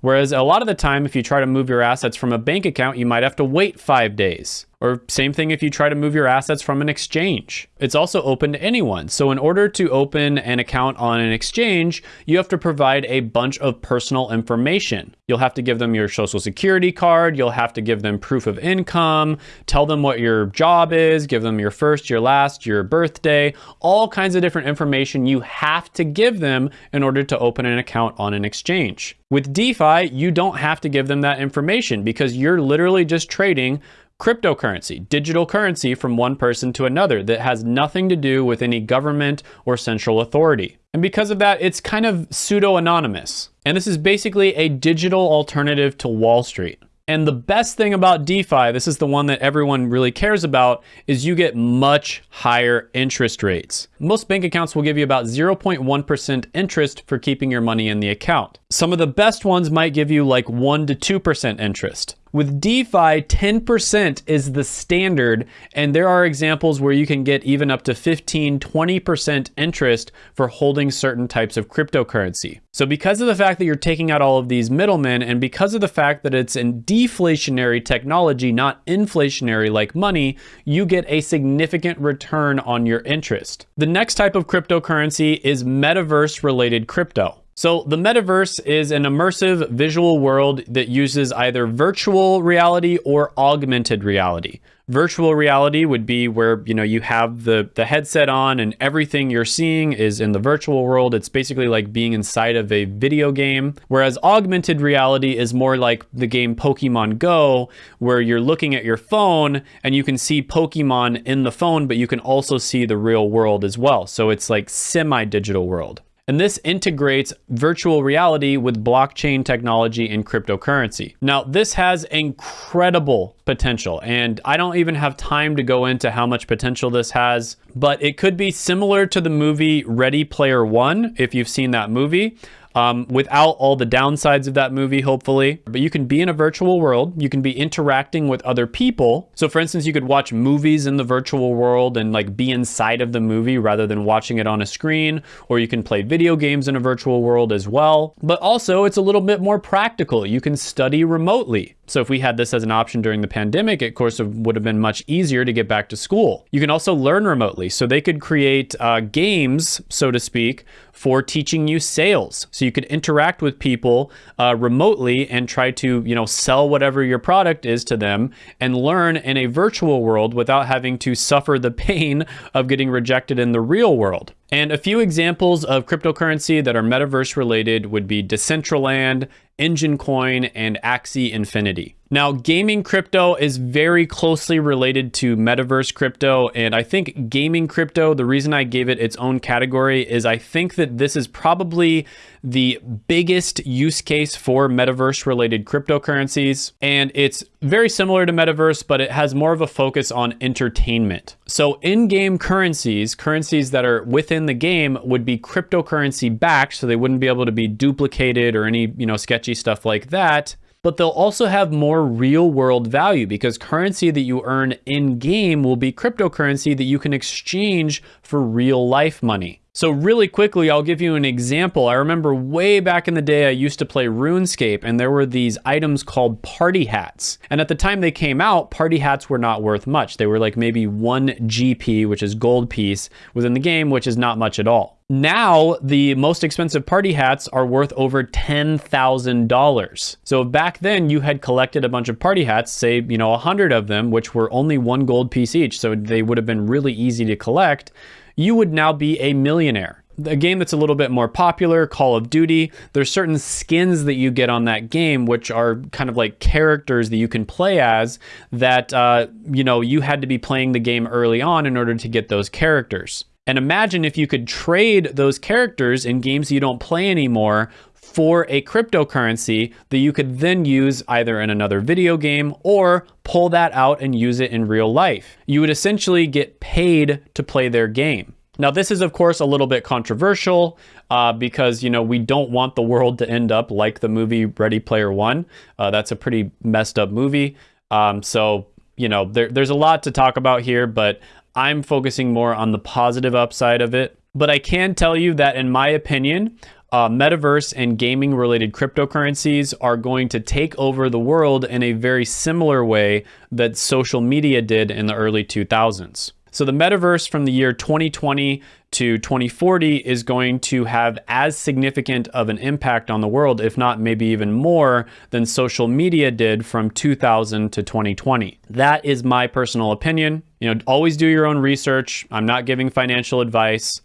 Whereas a lot of the time, if you try to move your assets from a bank account, you might have to wait five days. Or same thing if you try to move your assets from an exchange. It's also open to anyone. So in order to open an account on an exchange, you have to provide a bunch of personal information. You'll have to give them your social security card. You'll have to give them proof of income, tell them what your job is, give them your first, your last, your birthday, all kinds of different information you have to give them in order to open an account on an exchange. With DeFi, you don't have to give them that information because you're literally just trading cryptocurrency, digital currency from one person to another that has nothing to do with any government or central authority. And because of that, it's kind of pseudo-anonymous. And this is basically a digital alternative to Wall Street. And the best thing about DeFi, this is the one that everyone really cares about, is you get much higher interest rates. Most bank accounts will give you about 0.1% interest for keeping your money in the account. Some of the best ones might give you like 1 to 2% interest. With DeFi, 10% is the standard, and there are examples where you can get even up to 15, 20% interest for holding certain types of cryptocurrency. So because of the fact that you're taking out all of these middlemen, and because of the fact that it's in deflationary technology, not inflationary like money, you get a significant return on your interest. The next type of cryptocurrency is metaverse related crypto. So the metaverse is an immersive visual world that uses either virtual reality or augmented reality. Virtual reality would be where, you know, you have the, the headset on and everything you're seeing is in the virtual world. It's basically like being inside of a video game. Whereas augmented reality is more like the game Pokemon Go, where you're looking at your phone and you can see Pokemon in the phone, but you can also see the real world as well. So it's like semi-digital world. And this integrates virtual reality with blockchain technology and cryptocurrency. Now, this has incredible potential, and I don't even have time to go into how much potential this has, but it could be similar to the movie Ready Player One, if you've seen that movie um, without all the downsides of that movie, hopefully. But you can be in a virtual world. You can be interacting with other people. So for instance, you could watch movies in the virtual world and like be inside of the movie rather than watching it on a screen. Or you can play video games in a virtual world as well. But also it's a little bit more practical. You can study remotely. So if we had this as an option during the pandemic, it of course would have been much easier to get back to school. You can also learn remotely. So they could create uh, games, so to speak, for teaching you sales. So you could interact with people uh, remotely and try to, you know, sell whatever your product is to them and learn in a virtual world without having to suffer the [LAUGHS] pain of getting rejected in the real world. And a few examples of cryptocurrency that are metaverse related would be Decentraland, Enjin Coin, and Axie Infinity. Now, gaming crypto is very closely related to metaverse crypto. And I think gaming crypto, the reason I gave it its own category is I think that this is probably the biggest use case for metaverse related cryptocurrencies. And it's very similar to metaverse, but it has more of a focus on entertainment. So in-game currencies, currencies that are within the game would be cryptocurrency backed. So they wouldn't be able to be duplicated or any, you know, sketchy stuff like that but they'll also have more real world value because currency that you earn in game will be cryptocurrency that you can exchange for real life money. So really quickly, I'll give you an example. I remember way back in the day, I used to play RuneScape and there were these items called party hats. And at the time they came out, party hats were not worth much. They were like maybe one GP, which is gold piece within the game, which is not much at all. Now, the most expensive party hats are worth over $10,000. So back then you had collected a bunch of party hats, say, you know, a hundred of them, which were only one gold piece each. So they would have been really easy to collect you would now be a millionaire. A game that's a little bit more popular, Call of Duty, there's certain skins that you get on that game, which are kind of like characters that you can play as that, uh, you know, you had to be playing the game early on in order to get those characters. And imagine if you could trade those characters in games you don't play anymore for a cryptocurrency that you could then use either in another video game or pull that out and use it in real life. You would essentially get paid to play their game. Now, this is, of course, a little bit controversial uh, because, you know, we don't want the world to end up like the movie Ready Player One. Uh, that's a pretty messed up movie. Um, so, you know, there, there's a lot to talk about here, but I'm focusing more on the positive upside of it. But I can tell you that, in my opinion, uh, metaverse and gaming related cryptocurrencies are going to take over the world in a very similar way that social media did in the early 2000s. So the metaverse from the year 2020 to 2040 is going to have as significant of an impact on the world, if not maybe even more than social media did from 2000 to 2020. That is my personal opinion. You know, always do your own research. I'm not giving financial advice,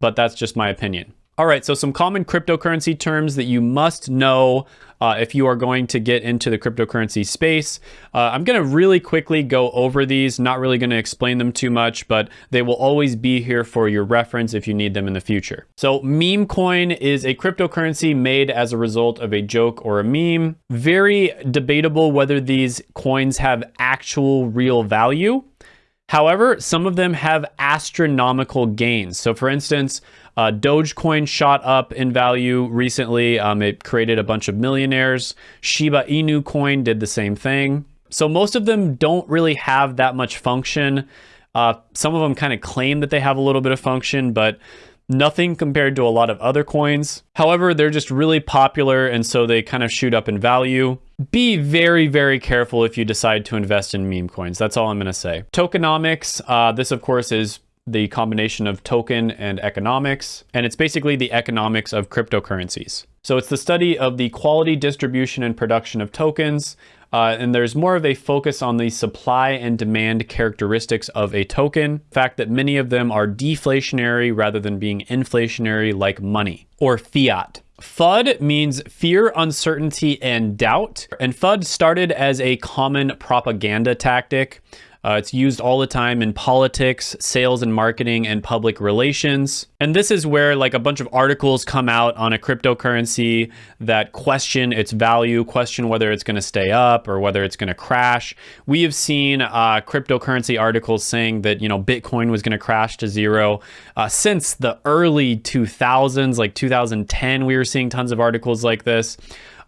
but that's just my opinion. All right, so some common cryptocurrency terms that you must know uh, if you are going to get into the cryptocurrency space. Uh, I'm going to really quickly go over these, not really going to explain them too much, but they will always be here for your reference if you need them in the future. So meme coin is a cryptocurrency made as a result of a joke or a meme. Very debatable whether these coins have actual real value. However, some of them have astronomical gains. So for instance, uh, Dogecoin shot up in value recently. Um, it created a bunch of millionaires. Shiba Inu coin did the same thing. So most of them don't really have that much function. Uh, some of them kind of claim that they have a little bit of function, but nothing compared to a lot of other coins. However, they're just really popular and so they kind of shoot up in value. Be very, very careful if you decide to invest in meme coins. That's all I'm going to say. Tokenomics, uh, this of course is the combination of token and economics, and it's basically the economics of cryptocurrencies. So it's the study of the quality, distribution, and production of tokens, uh, and there's more of a focus on the supply and demand characteristics of a token. Fact that many of them are deflationary rather than being inflationary like money or fiat. FUD means fear, uncertainty, and doubt. And FUD started as a common propaganda tactic. Uh, it's used all the time in politics, sales and marketing, and public relations. And this is where like a bunch of articles come out on a cryptocurrency that question its value, question whether it's going to stay up or whether it's going to crash. We have seen uh, cryptocurrency articles saying that, you know, Bitcoin was going to crash to zero. Uh, since the early 2000s, like 2010, we were seeing tons of articles like this.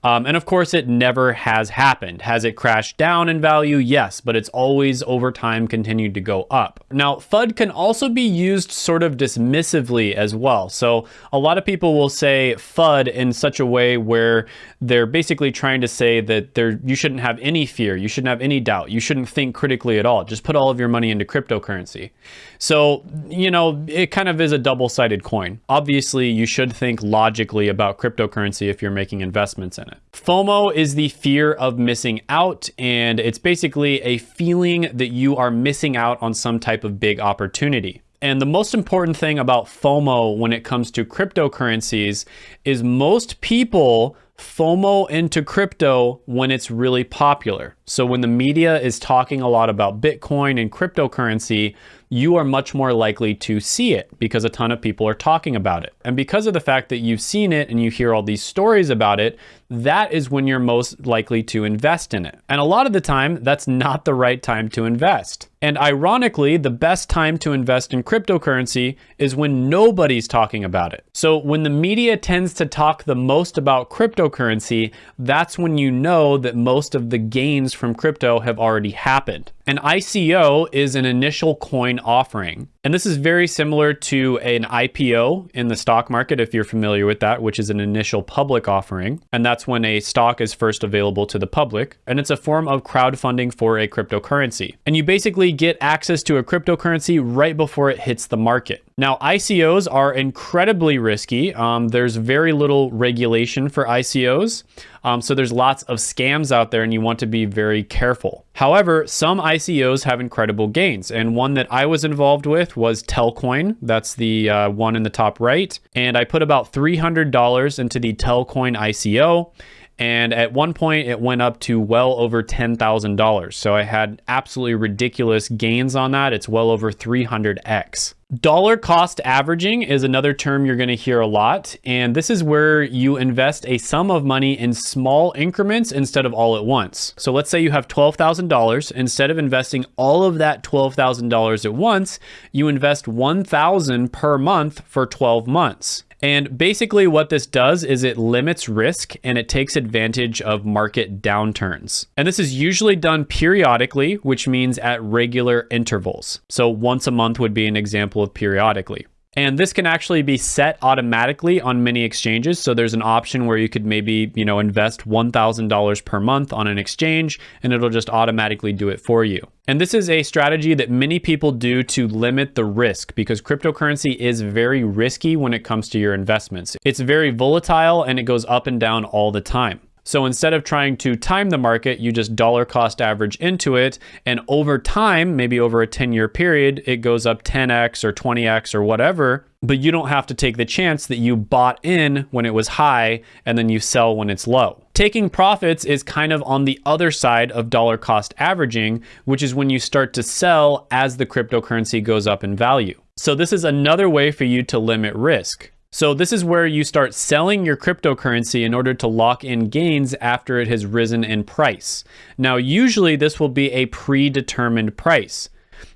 Um, and of course, it never has happened. Has it crashed down in value? Yes, but it's always over time continued to go up. Now, FUD can also be used sort of dismissively as well. So a lot of people will say FUD in such a way where they're basically trying to say that there you shouldn't have any fear, you shouldn't have any doubt, you shouldn't think critically at all. Just put all of your money into cryptocurrency. So, you know, it kind of is a double-sided coin. Obviously, you should think logically about cryptocurrency if you're making investments in it. FOMO is the fear of missing out, and it's basically a feeling that you are missing out on some type of big opportunity. And the most important thing about FOMO when it comes to cryptocurrencies is most people FOMO into crypto when it's really popular. So when the media is talking a lot about Bitcoin and cryptocurrency, you are much more likely to see it because a ton of people are talking about it. And because of the fact that you've seen it and you hear all these stories about it, that is when you're most likely to invest in it. And a lot of the time, that's not the right time to invest. And ironically, the best time to invest in cryptocurrency is when nobody's talking about it. So when the media tends to talk the most about cryptocurrency, that's when you know that most of the gains from crypto have already happened. An ICO is an initial coin offering. And this is very similar to an IPO in the stock market, if you're familiar with that, which is an initial public offering. And that's when a stock is first available to the public. And it's a form of crowdfunding for a cryptocurrency. And you basically get access to a cryptocurrency right before it hits the market. Now, ICOs are incredibly risky. Um, there's very little regulation for ICOs. Um, so there's lots of scams out there and you want to be very careful. However, some ICOs have incredible gains. And one that I was involved with was Telcoin. That's the uh, one in the top right. And I put about $300 into the Telcoin ICO. And at one point, it went up to well over $10,000. So I had absolutely ridiculous gains on that. It's well over 300x. Dollar cost averaging is another term you're going to hear a lot. And this is where you invest a sum of money in small increments instead of all at once. So let's say you have $12,000. Instead of investing all of that $12,000 at once, you invest 1,000 per month for 12 months. And basically what this does is it limits risk and it takes advantage of market downturns. And this is usually done periodically, which means at regular intervals. So once a month would be an example of periodically. And this can actually be set automatically on many exchanges. So there's an option where you could maybe, you know, invest $1,000 per month on an exchange and it'll just automatically do it for you. And this is a strategy that many people do to limit the risk because cryptocurrency is very risky when it comes to your investments. It's very volatile and it goes up and down all the time. So instead of trying to time the market, you just dollar cost average into it. And over time, maybe over a 10 year period, it goes up 10x or 20x or whatever. But you don't have to take the chance that you bought in when it was high and then you sell when it's low. Taking profits is kind of on the other side of dollar cost averaging, which is when you start to sell as the cryptocurrency goes up in value. So this is another way for you to limit risk. So this is where you start selling your cryptocurrency in order to lock in gains after it has risen in price. Now, usually this will be a predetermined price.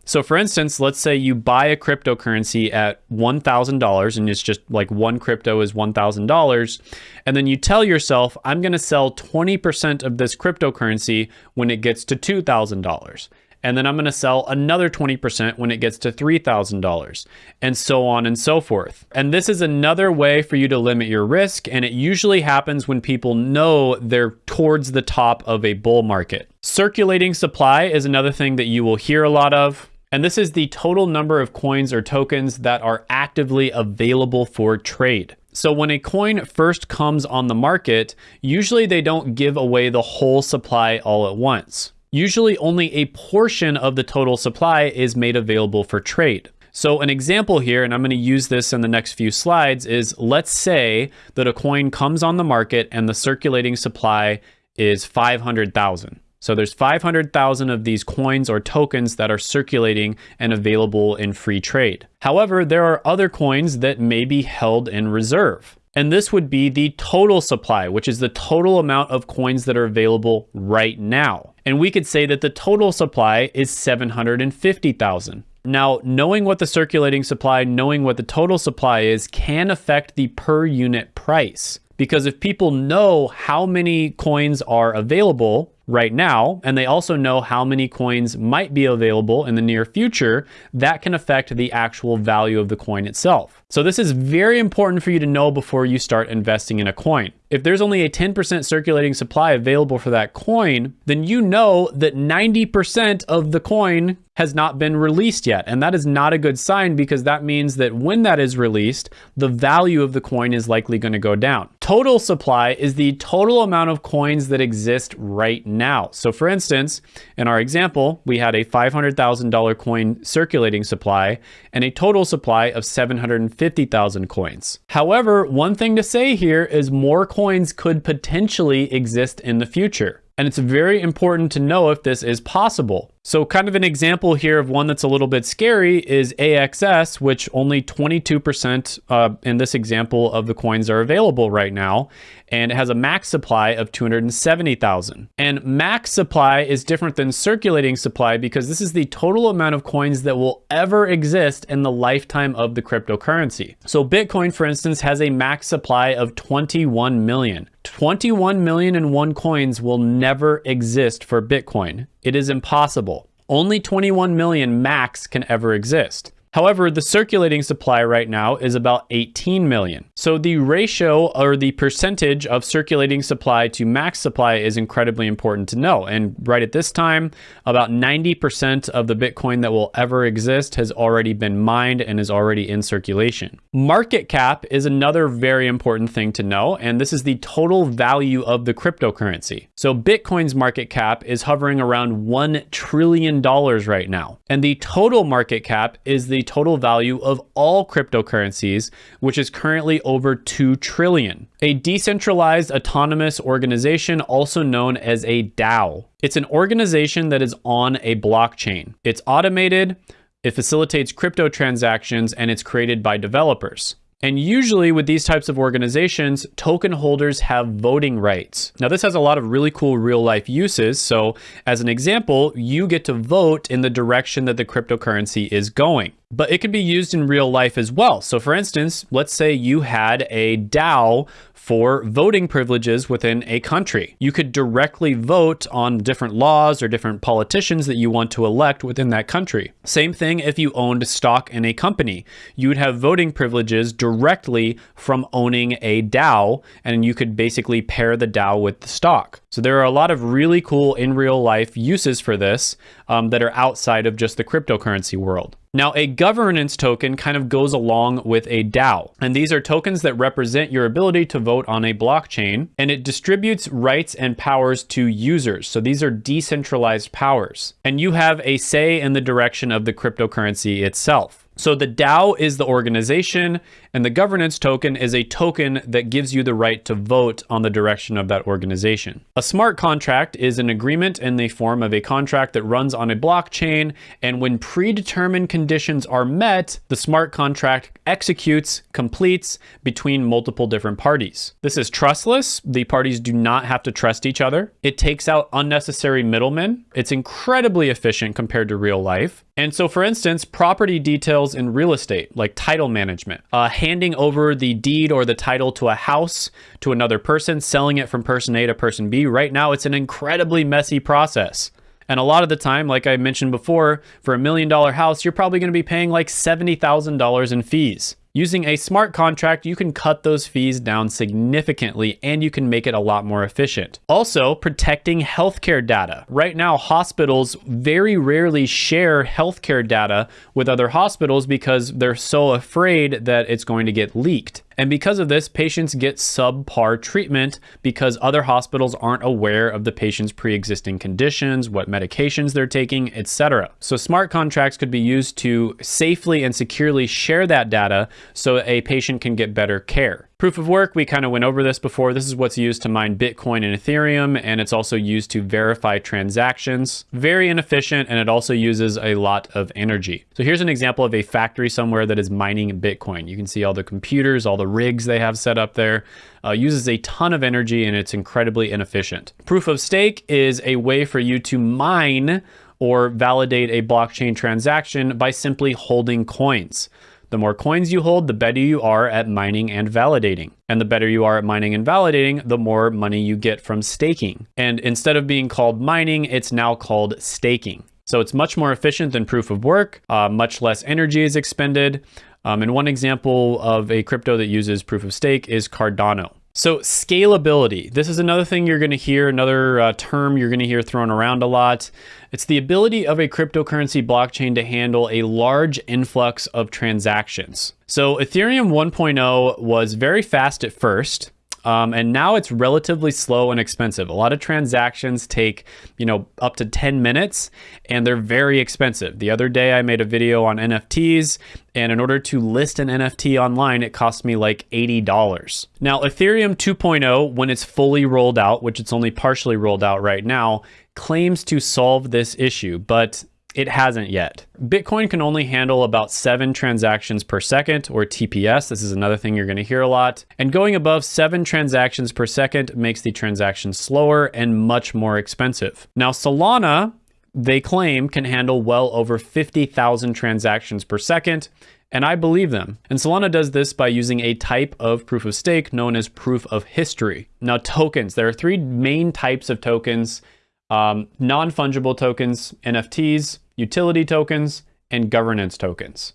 So for instance, let's say you buy a cryptocurrency at $1,000 and it's just like one crypto is $1,000. And then you tell yourself, I'm going to sell 20% of this cryptocurrency when it gets to $2,000 and then I'm going to sell another 20% when it gets to $3,000 and so on and so forth. And this is another way for you to limit your risk and it usually happens when people know they're towards the top of a bull market. Circulating supply is another thing that you will hear a lot of. And this is the total number of coins or tokens that are actively available for trade. So when a coin first comes on the market, usually they don't give away the whole supply all at once usually only a portion of the total supply is made available for trade. So an example here, and I'm going to use this in the next few slides, is let's say that a coin comes on the market and the circulating supply is 500,000. So there's 500,000 of these coins or tokens that are circulating and available in free trade. However, there are other coins that may be held in reserve. And this would be the total supply, which is the total amount of coins that are available right now. And we could say that the total supply is 750,000. Now, knowing what the circulating supply, knowing what the total supply is, can affect the per unit price. Because if people know how many coins are available, right now, and they also know how many coins might be available in the near future, that can affect the actual value of the coin itself. So this is very important for you to know before you start investing in a coin. If there's only a 10% circulating supply available for that coin, then you know that 90% of the coin has not been released yet. And that is not a good sign because that means that when that is released, the value of the coin is likely going to go down. Total supply is the total amount of coins that exist right now. So for instance, in our example, we had a $500,000 coin circulating supply and a total supply of 750,000 coins. However, one thing to say here is more coins could potentially exist in the future. And it's very important to know if this is possible. So kind of an example here of one that's a little bit scary is AXS, which only 22% uh, in this example of the coins are available right now. And it has a max supply of 270,000. And max supply is different than circulating supply because this is the total amount of coins that will ever exist in the lifetime of the cryptocurrency. So Bitcoin, for instance, has a max supply of 21 million. 21 million and one coins will never exist for Bitcoin. It is impossible. Only 21 million max can ever exist. However, the circulating supply right now is about 18 million. So the ratio or the percentage of circulating supply to max supply is incredibly important to know. And right at this time, about 90% of the Bitcoin that will ever exist has already been mined and is already in circulation. Market cap is another very important thing to know. And this is the total value of the cryptocurrency. So Bitcoin's market cap is hovering around $1 trillion right now. And the total market cap is the total value of all cryptocurrencies, which is currently over 2 trillion. A decentralized autonomous organization, also known as a DAO. It's an organization that is on a blockchain. It's automated, it facilitates crypto transactions, and it's created by developers. And usually with these types of organizations, token holders have voting rights. Now this has a lot of really cool real life uses. So as an example, you get to vote in the direction that the cryptocurrency is going but it can be used in real life as well. So for instance, let's say you had a DAO for voting privileges within a country. You could directly vote on different laws or different politicians that you want to elect within that country. Same thing if you owned stock in a company. You would have voting privileges directly from owning a DAO, and you could basically pair the DAO with the stock. So there are a lot of really cool in real life uses for this um, that are outside of just the cryptocurrency world. Now, a governance token kind of goes along with a DAO, and these are tokens that represent your ability to vote on a blockchain, and it distributes rights and powers to users. So these are decentralized powers, and you have a say in the direction of the cryptocurrency itself. So the DAO is the organization and the governance token is a token that gives you the right to vote on the direction of that organization. A smart contract is an agreement in the form of a contract that runs on a blockchain. And when predetermined conditions are met, the smart contract executes, completes between multiple different parties. This is trustless. The parties do not have to trust each other. It takes out unnecessary middlemen. It's incredibly efficient compared to real life. And so, for instance, property details in real estate, like title management, uh, handing over the deed or the title to a house to another person, selling it from person A to person B. Right now, it's an incredibly messy process. And a lot of the time, like I mentioned before, for a million dollar house, you're probably going to be paying like $70,000 in fees. Using a smart contract, you can cut those fees down significantly and you can make it a lot more efficient. Also, protecting healthcare data. Right now, hospitals very rarely share healthcare data with other hospitals because they're so afraid that it's going to get leaked. And because of this, patients get subpar treatment because other hospitals aren't aware of the patient's pre-existing conditions, what medications they're taking, etc. So smart contracts could be used to safely and securely share that data so a patient can get better care. Proof of work, we kind of went over this before. This is what's used to mine Bitcoin and Ethereum, and it's also used to verify transactions. Very inefficient, and it also uses a lot of energy. So here's an example of a factory somewhere that is mining Bitcoin. You can see all the computers, all the rigs they have set up there. Uh, uses a ton of energy, and it's incredibly inefficient. Proof of stake is a way for you to mine or validate a blockchain transaction by simply holding coins. The more coins you hold, the better you are at mining and validating. And the better you are at mining and validating, the more money you get from staking. And instead of being called mining, it's now called staking. So it's much more efficient than proof of work, uh, much less energy is expended. Um, and one example of a crypto that uses proof of stake is Cardano. So scalability, this is another thing you're going to hear, another uh, term you're going to hear thrown around a lot. It's the ability of a cryptocurrency blockchain to handle a large influx of transactions. So Ethereum 1.0 was very fast at first, Um, and now it's relatively slow and expensive. A lot of transactions take, you know, up to 10 minutes and they're very expensive. The other day I made a video on NFTs and in order to list an NFT online, it cost me like $80. Now, Ethereum 2.0, when it's fully rolled out, which it's only partially rolled out right now, claims to solve this issue, but it hasn't yet. Bitcoin can only handle about seven transactions per second or TPS. This is another thing you're gonna hear a lot. And going above seven transactions per second makes the transaction slower and much more expensive. Now Solana, they claim can handle well over 50,000 transactions per second and I believe them. And Solana does this by using a type of proof of stake known as proof of history. Now tokens, there are three main types of tokens um, non-fungible tokens, NFTs, utility tokens, and governance tokens.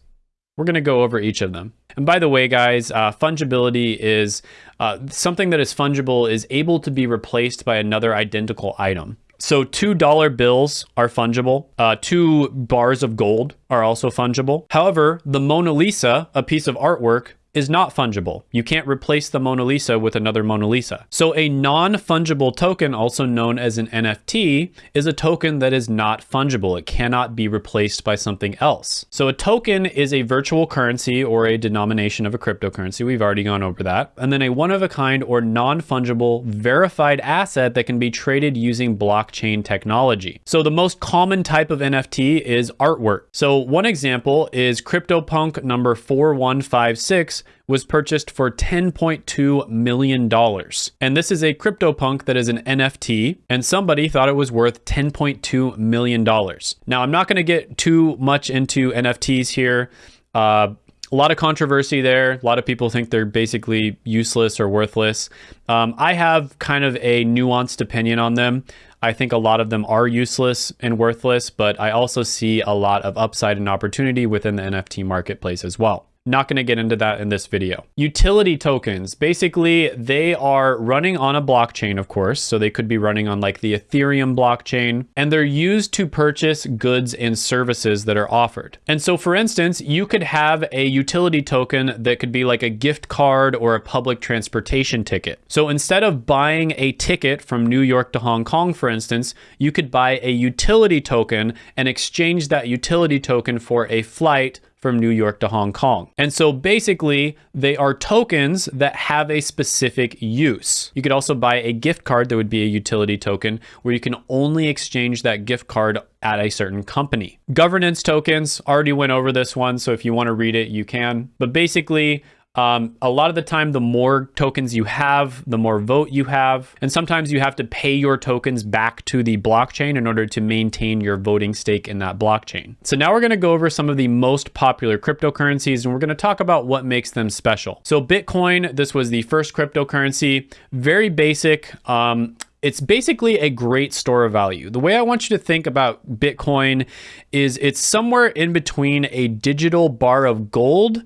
We're going to go over each of them. And by the way, guys, uh, fungibility is uh, something that is fungible is able to be replaced by another identical item. So $2 bills are fungible. Uh, two bars of gold are also fungible. However, the Mona Lisa, a piece of artwork, is not fungible. You can't replace the Mona Lisa with another Mona Lisa. So a non-fungible token, also known as an NFT, is a token that is not fungible. It cannot be replaced by something else. So a token is a virtual currency or a denomination of a cryptocurrency. We've already gone over that. And then a one-of-a-kind or non-fungible verified asset that can be traded using blockchain technology. So the most common type of NFT is artwork. So one example is CryptoPunk number 4156 was purchased for $10.2 million. And this is a CryptoPunk that is an NFT, and somebody thought it was worth $10.2 million. Now, I'm not going to get too much into NFTs here. Uh, a lot of controversy there. A lot of people think they're basically useless or worthless. Um, I have kind of a nuanced opinion on them. I think a lot of them are useless and worthless, but I also see a lot of upside and opportunity within the NFT marketplace as well. Not going to get into that in this video. Utility tokens, basically they are running on a blockchain, of course. So they could be running on like the Ethereum blockchain and they're used to purchase goods and services that are offered. And so for instance, you could have a utility token that could be like a gift card or a public transportation ticket. So instead of buying a ticket from New York to Hong Kong, for instance, you could buy a utility token and exchange that utility token for a flight from New York to Hong Kong. And so basically, they are tokens that have a specific use. You could also buy a gift card that would be a utility token where you can only exchange that gift card at a certain company. Governance tokens, already went over this one, so if you want to read it, you can. But basically, um, a lot of the time, the more tokens you have, the more vote you have. And sometimes you have to pay your tokens back to the blockchain in order to maintain your voting stake in that blockchain. So now we're going to go over some of the most popular cryptocurrencies and we're going to talk about what makes them special. So Bitcoin, this was the first cryptocurrency, very basic. Um, it's basically a great store of value. The way I want you to think about Bitcoin is it's somewhere in between a digital bar of gold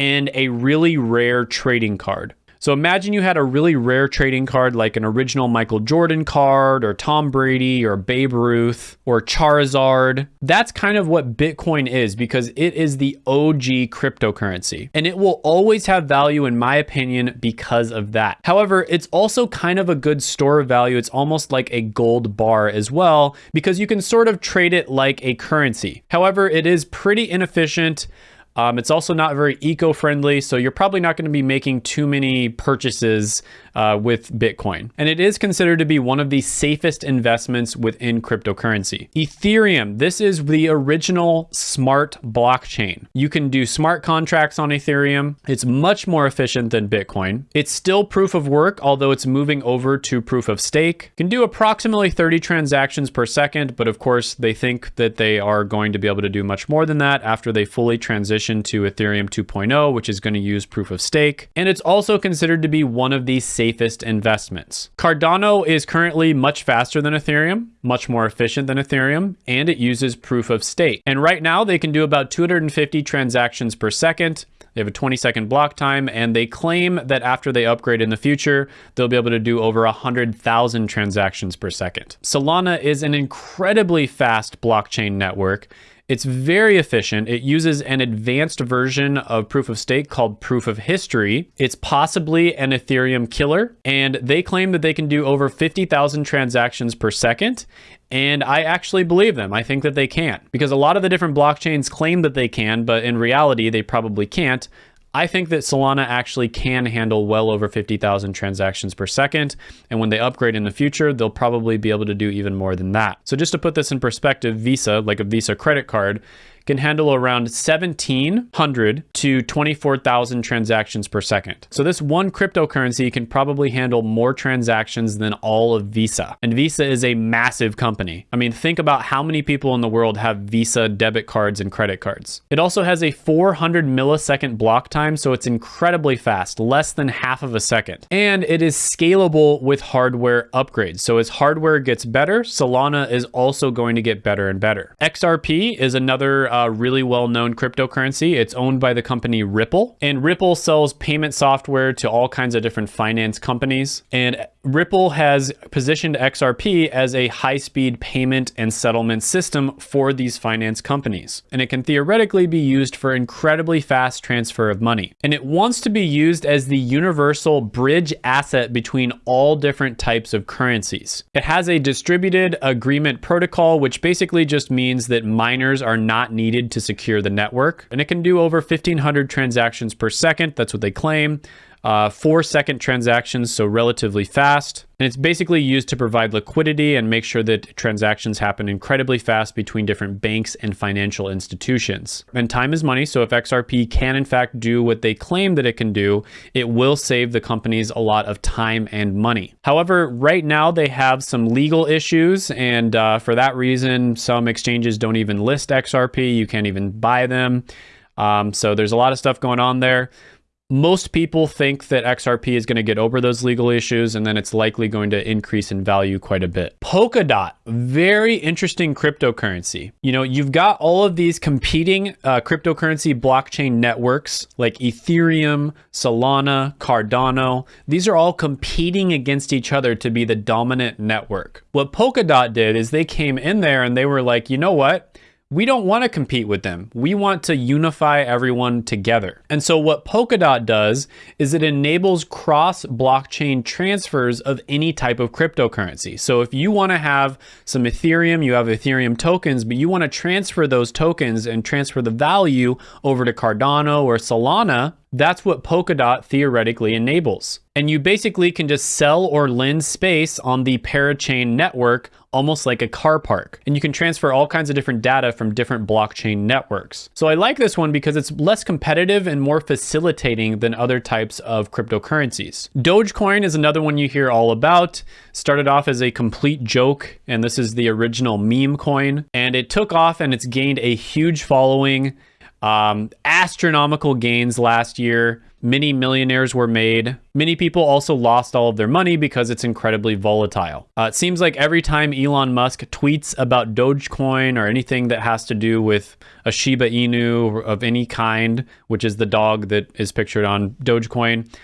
and a really rare trading card. So imagine you had a really rare trading card like an original Michael Jordan card or Tom Brady or Babe Ruth or Charizard. That's kind of what Bitcoin is because it is the OG cryptocurrency and it will always have value in my opinion because of that. However, it's also kind of a good store of value. It's almost like a gold bar as well because you can sort of trade it like a currency. However, it is pretty inefficient. Um, it's also not very eco-friendly, so you're probably not going to be making too many purchases uh, with Bitcoin. And it is considered to be one of the safest investments within cryptocurrency. Ethereum, this is the original smart blockchain. You can do smart contracts on Ethereum. It's much more efficient than Bitcoin. It's still proof of work, although it's moving over to proof of stake. Can do approximately 30 transactions per second, but of course they think that they are going to be able to do much more than that after they fully transition to Ethereum 2.0, which is going to use proof of stake. And it's also considered to be one of the safest investments. Cardano is currently much faster than Ethereum, much more efficient than Ethereum, and it uses proof of stake. And right now they can do about 250 transactions per second. They have a 20 second block time, and they claim that after they upgrade in the future, they'll be able to do over 100,000 transactions per second. Solana is an incredibly fast blockchain network It's very efficient. It uses an advanced version of proof of stake called proof of history. It's possibly an Ethereum killer, and they claim that they can do over 50,000 transactions per second. And I actually believe them. I think that they can because a lot of the different blockchains claim that they can, but in reality, they probably can't. I think that Solana actually can handle well over 50,000 transactions per second. And when they upgrade in the future, they'll probably be able to do even more than that. So just to put this in perspective, Visa, like a Visa credit card, can handle around 1,700 to 24,000 transactions per second. So this one cryptocurrency can probably handle more transactions than all of Visa. And Visa is a massive company. I mean, think about how many people in the world have Visa debit cards and credit cards. It also has a 400 millisecond block time, so it's incredibly fast, less than half of a second. And it is scalable with hardware upgrades. So as hardware gets better, Solana is also going to get better and better. XRP is another uh, Uh, really well-known cryptocurrency. It's owned by the company Ripple, and Ripple sells payment software to all kinds of different finance companies. And Ripple has positioned XRP as a high-speed payment and settlement system for these finance companies. And it can theoretically be used for incredibly fast transfer of money. And it wants to be used as the universal bridge asset between all different types of currencies. It has a distributed agreement protocol, which basically just means that miners are not needed to secure the network. And it can do over 1500 transactions per second. That's what they claim uh, four second transactions, so relatively fast. And it's basically used to provide liquidity and make sure that transactions happen incredibly fast between different banks and financial institutions. And time is money, so if XRP can in fact do what they claim that it can do, it will save the companies a lot of time and money. However, right now they have some legal issues, and uh, for that reason, some exchanges don't even list XRP. You can't even buy them. Um, so there's a lot of stuff going on there most people think that XRP is going to get over those legal issues and then it's likely going to increase in value quite a bit. Polkadot, very interesting cryptocurrency. You know, you've got all of these competing uh, cryptocurrency blockchain networks like Ethereum, Solana, Cardano. These are all competing against each other to be the dominant network. What Polkadot did is they came in there and they were like, you know what? We don't want to compete with them. We want to unify everyone together. And so what Polkadot does is it enables cross blockchain transfers of any type of cryptocurrency. So if you want to have some Ethereum, you have Ethereum tokens, but you want to transfer those tokens and transfer the value over to Cardano or Solana, that's what Polkadot theoretically enables. And you basically can just sell or lend space on the parachain network, almost like a car park. And you can transfer all kinds of different data from different blockchain networks. So I like this one because it's less competitive and more facilitating than other types of cryptocurrencies. Dogecoin is another one you hear all about. Started off as a complete joke, and this is the original meme coin. And it took off and it's gained a huge following. Um, astronomical gains last year. Many millionaires were made. Many people also lost all of their money because it's incredibly volatile. Uh, it seems like every time Elon Musk tweets about Dogecoin or anything that has to do with a Shiba Inu of any kind, which is the dog that is pictured on Dogecoin,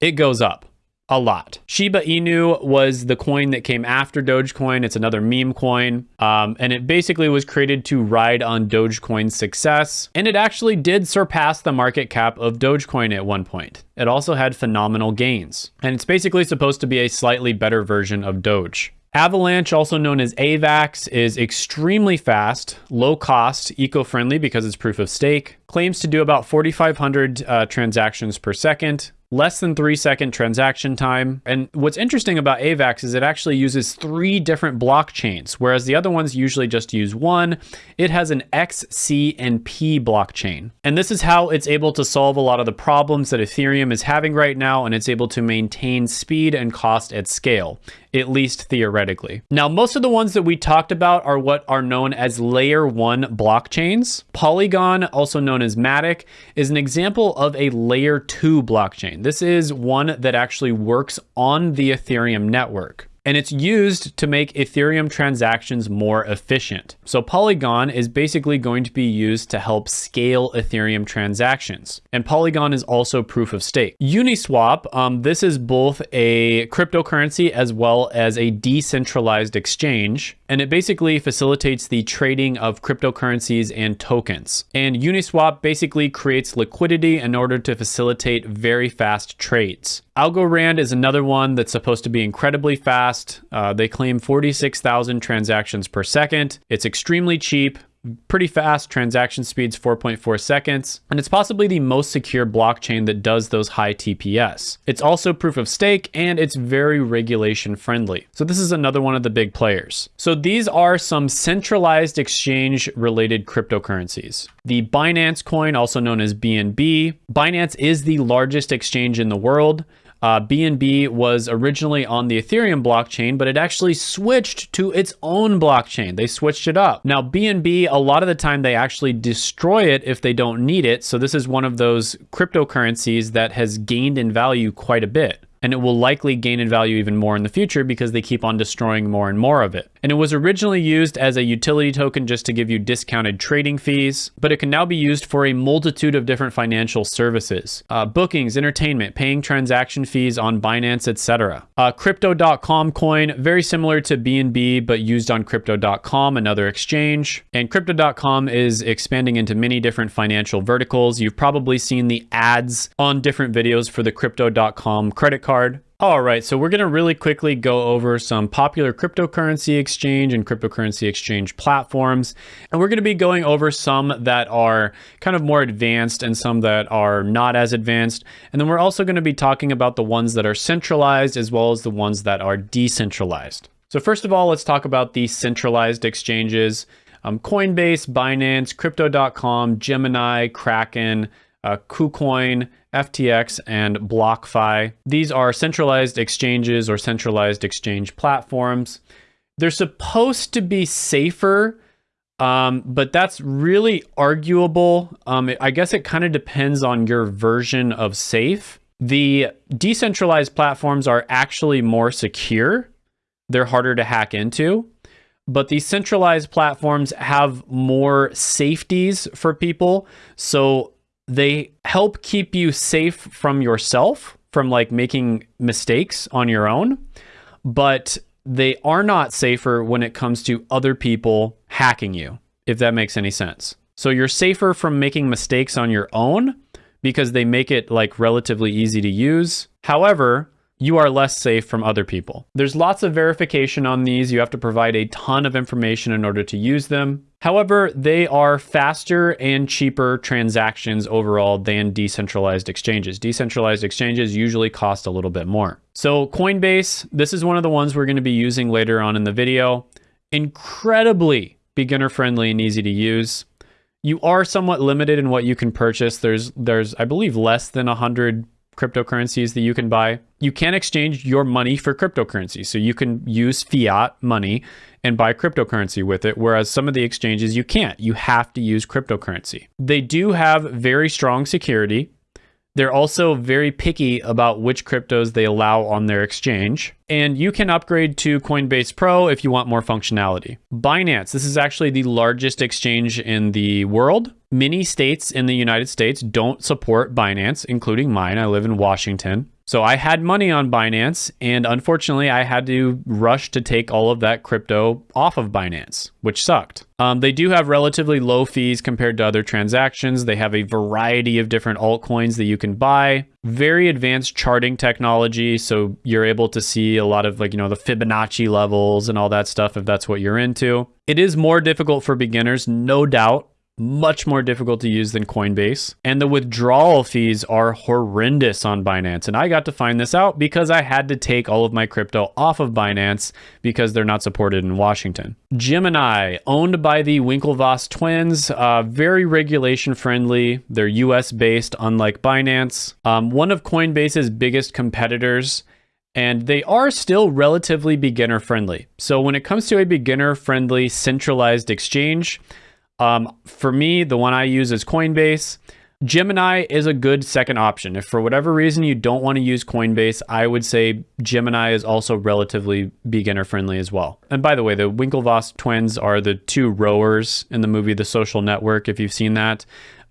it goes up a lot. Shiba Inu was the coin that came after Dogecoin. It's another meme coin. Um, and it basically was created to ride on Dogecoin's success. And it actually did surpass the market cap of Dogecoin at one point. It also had phenomenal gains. And it's basically supposed to be a slightly better version of Doge. Avalanche, also known as AVAX, is extremely fast, low cost, eco-friendly because it's proof of stake, claims to do about 4,500 uh, transactions per second, less than three second transaction time. And what's interesting about AVAX is it actually uses three different blockchains, whereas the other ones usually just use one. It has an X, C, and P blockchain. And this is how it's able to solve a lot of the problems that Ethereum is having right now, and it's able to maintain speed and cost at scale at least theoretically. Now, most of the ones that we talked about are what are known as layer one blockchains. Polygon, also known as Matic, is an example of a layer two blockchain. This is one that actually works on the Ethereum network and it's used to make Ethereum transactions more efficient. So Polygon is basically going to be used to help scale Ethereum transactions. And Polygon is also proof of stake. Uniswap, um, this is both a cryptocurrency as well as a decentralized exchange. And it basically facilitates the trading of cryptocurrencies and tokens. And Uniswap basically creates liquidity in order to facilitate very fast trades. Algorand is another one that's supposed to be incredibly fast. Uh, they claim 46,000 transactions per second. It's extremely cheap pretty fast. Transaction speeds 4.4 seconds. And it's possibly the most secure blockchain that does those high tps it's also proof of stake and it's very regulation friendly. So this is another one of the big players. So these are some centralized exchange related cryptocurrencies. The binance coin also known as bnb binance is the largest exchange in the world uh, BNB was originally on the Ethereum blockchain, but it actually switched to its own blockchain. They switched it up. Now, BNB, a lot of the time they actually destroy it if they don't need it. So this is one of those cryptocurrencies that has gained in value quite a bit and it will likely gain in value even more in the future because they keep on destroying more and more of it. And it was originally used as a utility token just to give you discounted trading fees, but it can now be used for a multitude of different financial services. Uh, bookings, entertainment, paying transaction fees on Binance, etc. Uh, Crypto.com coin, very similar to BNB, but used on Crypto.com, another exchange. And Crypto.com is expanding into many different financial verticals. You've probably seen the ads on different videos for the Crypto.com credit card. All right, so we're going to really quickly go over some popular cryptocurrency exchange and cryptocurrency exchange platforms. And we're going to be going over some that are kind of more advanced and some that are not as advanced. And then we're also going to be talking about the ones that are centralized as well as the ones that are decentralized. So first of all, let's talk about the centralized exchanges. Um, Coinbase, Binance, Crypto.com, Gemini, Kraken, uh, KuCoin, FTX, and BlockFi. These are centralized exchanges or centralized exchange platforms. They're supposed to be safer, um, but that's really arguable. Um, I guess it kind of depends on your version of safe. The decentralized platforms are actually more secure. They're harder to hack into but these centralized platforms have more safeties for people. So they help keep you safe from yourself, from like making mistakes on your own, but they are not safer when it comes to other people hacking you, if that makes any sense. So you're safer from making mistakes on your own because they make it like relatively easy to use. However, you are less safe from other people. There's lots of verification on these. You have to provide a ton of information in order to use them. However, they are faster and cheaper transactions overall than decentralized exchanges. Decentralized exchanges usually cost a little bit more. So Coinbase, this is one of the ones we're going to be using later on in the video. Incredibly beginner friendly and easy to use. You are somewhat limited in what you can purchase. There's, there's I believe, less than 100 cryptocurrencies that you can buy. You can exchange your money for cryptocurrency. So you can use fiat money and buy cryptocurrency with it, whereas some of the exchanges you can't. You have to use cryptocurrency. They do have very strong security. They're also very picky about which cryptos they allow on their exchange. And you can upgrade to Coinbase Pro if you want more functionality. Binance, this is actually the largest exchange in the world. Many states in the United States don't support Binance, including mine. I live in Washington. So I had money on Binance, and unfortunately, I had to rush to take all of that crypto off of Binance, which sucked. Um, they do have relatively low fees compared to other transactions. They have a variety of different altcoins that you can buy. Very advanced charting technology, so you're able to see a lot of like you know the Fibonacci levels and all that stuff if that's what you're into. It is more difficult for beginners, no doubt much more difficult to use than Coinbase. And the withdrawal fees are horrendous on Binance. And I got to find this out because I had to take all of my crypto off of Binance because they're not supported in Washington. Gemini, owned by the Winklevoss twins, uh, very regulation friendly. They're US based, unlike Binance. Um, one of Coinbase's biggest competitors and they are still relatively beginner friendly. So when it comes to a beginner friendly centralized exchange, um, for me, the one I use is Coinbase. Gemini is a good second option. If for whatever reason you don't want to use Coinbase, I would say Gemini is also relatively beginner friendly as well. And by the way, the Winklevoss twins are the two rowers in the movie The Social Network, if you've seen that.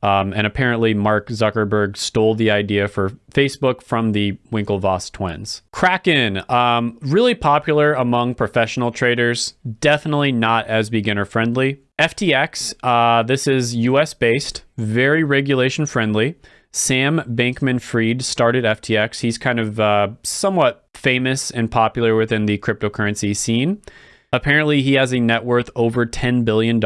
Um, and apparently, Mark Zuckerberg stole the idea for Facebook from the Winklevoss twins. Kraken, um, really popular among professional traders, definitely not as beginner friendly. FTX, uh, this is US based, very regulation friendly. Sam Bankman Fried started FTX. He's kind of uh, somewhat famous and popular within the cryptocurrency scene. Apparently, he has a net worth over $10 billion,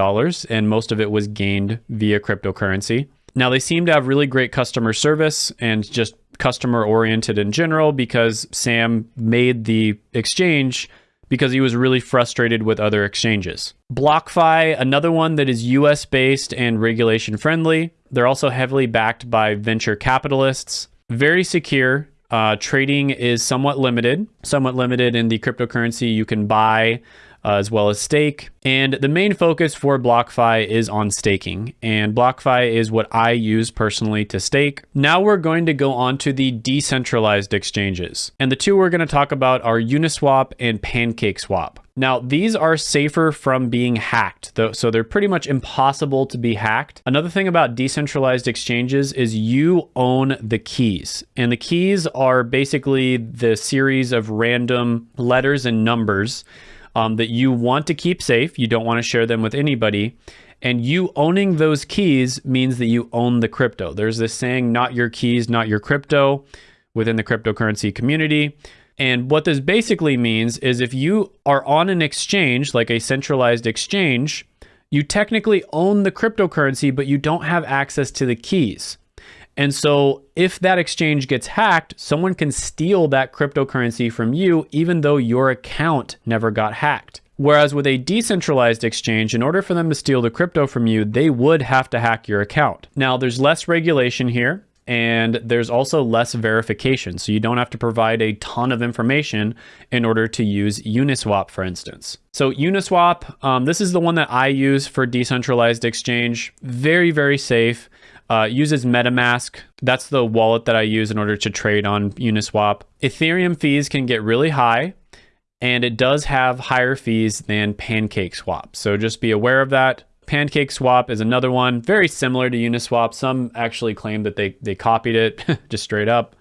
and most of it was gained via cryptocurrency. Now, they seem to have really great customer service and just customer oriented in general because Sam made the exchange because he was really frustrated with other exchanges. BlockFi, another one that is US based and regulation friendly. They're also heavily backed by venture capitalists. Very secure. Uh, trading is somewhat limited, somewhat limited in the cryptocurrency you can buy uh, as well as stake. And the main focus for BlockFi is on staking. And BlockFi is what I use personally to stake. Now we're going to go on to the decentralized exchanges. And the two we're going to talk about are Uniswap and PancakeSwap. Now, these are safer from being hacked, though, so they're pretty much impossible to be hacked. Another thing about decentralized exchanges is you own the keys, and the keys are basically the series of random letters and numbers um, that you want to keep safe. You don't want to share them with anybody. And you owning those keys means that you own the crypto. There's this saying, not your keys, not your crypto within the cryptocurrency community. And what this basically means is if you are on an exchange, like a centralized exchange, you technically own the cryptocurrency, but you don't have access to the keys. And so if that exchange gets hacked, someone can steal that cryptocurrency from you, even though your account never got hacked. Whereas with a decentralized exchange, in order for them to steal the crypto from you, they would have to hack your account. Now, there's less regulation here and there's also less verification. So you don't have to provide a ton of information in order to use Uniswap, for instance. So Uniswap, um, this is the one that I use for decentralized exchange. Very, very safe. Uh, uses MetaMask. That's the wallet that I use in order to trade on Uniswap. Ethereum fees can get really high, and it does have higher fees than PancakeSwap. So just be aware of that. PancakeSwap is another one, very similar to Uniswap. Some actually claim that they, they copied it [LAUGHS] just straight up.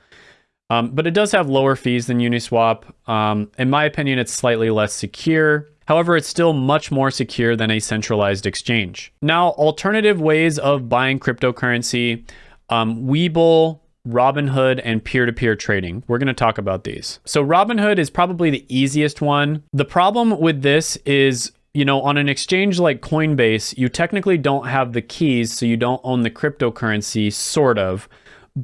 Um, but it does have lower fees than Uniswap. Um, in my opinion, it's slightly less secure. However, it's still much more secure than a centralized exchange. Now, alternative ways of buying cryptocurrency, um, Webull, Robinhood, and peer-to-peer trading. We're going to talk about these. So Robinhood is probably the easiest one. The problem with this is you know, on an exchange like Coinbase, you technically don't have the keys, so you don't own the cryptocurrency, sort of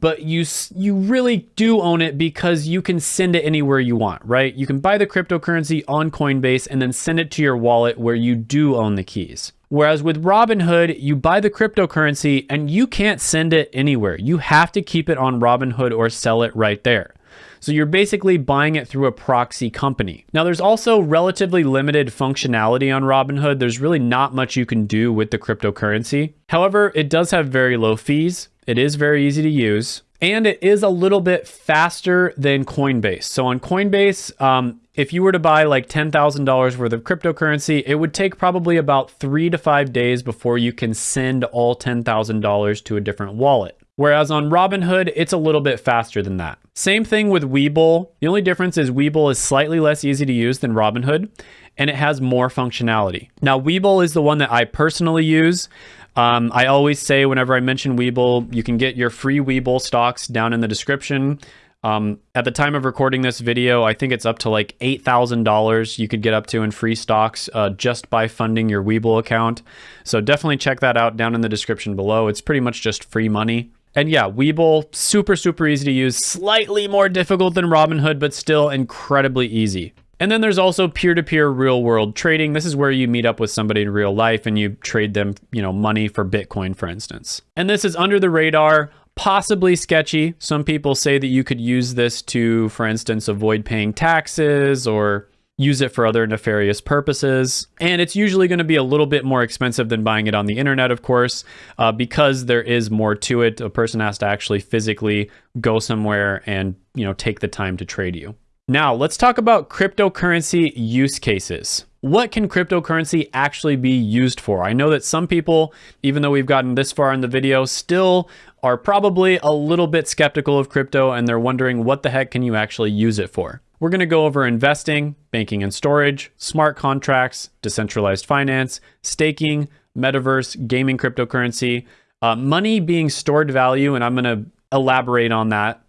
but you you really do own it because you can send it anywhere you want, right? You can buy the cryptocurrency on Coinbase and then send it to your wallet where you do own the keys. Whereas with Robinhood, you buy the cryptocurrency and you can't send it anywhere. You have to keep it on Robinhood or sell it right there. So you're basically buying it through a proxy company. Now there's also relatively limited functionality on Robinhood. There's really not much you can do with the cryptocurrency. However, it does have very low fees. It is very easy to use and it is a little bit faster than Coinbase. So on Coinbase, um, if you were to buy like $10,000 worth of cryptocurrency, it would take probably about three to five days before you can send all $10,000 to a different wallet. Whereas on Robinhood, it's a little bit faster than that. Same thing with Webull. The only difference is Webull is slightly less easy to use than Robinhood, and it has more functionality. Now, Webull is the one that I personally use. Um, I always say whenever I mention Webull, you can get your free Webull stocks down in the description. Um, at the time of recording this video, I think it's up to like $8,000 you could get up to in free stocks uh, just by funding your Webull account. So definitely check that out down in the description below. It's pretty much just free money. And yeah, Webull, super, super easy to use. Slightly more difficult than Robinhood, but still incredibly easy. And then there's also peer-to-peer real-world trading. This is where you meet up with somebody in real life and you trade them, you know, money for Bitcoin, for instance. And this is under the radar, possibly sketchy. Some people say that you could use this to, for instance, avoid paying taxes or use it for other nefarious purposes. And it's usually going to be a little bit more expensive than buying it on the internet, of course, uh, because there is more to it. A person has to actually physically go somewhere and, you know, take the time to trade you. Now, let's talk about cryptocurrency use cases. what can cryptocurrency actually be used for? I know that some people, even though we've gotten this far in the video, still are probably a little bit skeptical of crypto and they're wondering what the heck can you actually use it for? We're going to go over investing, banking and storage, smart contracts, decentralized finance, staking, metaverse, gaming cryptocurrency, uh, money being stored value, and I'm going to elaborate on that,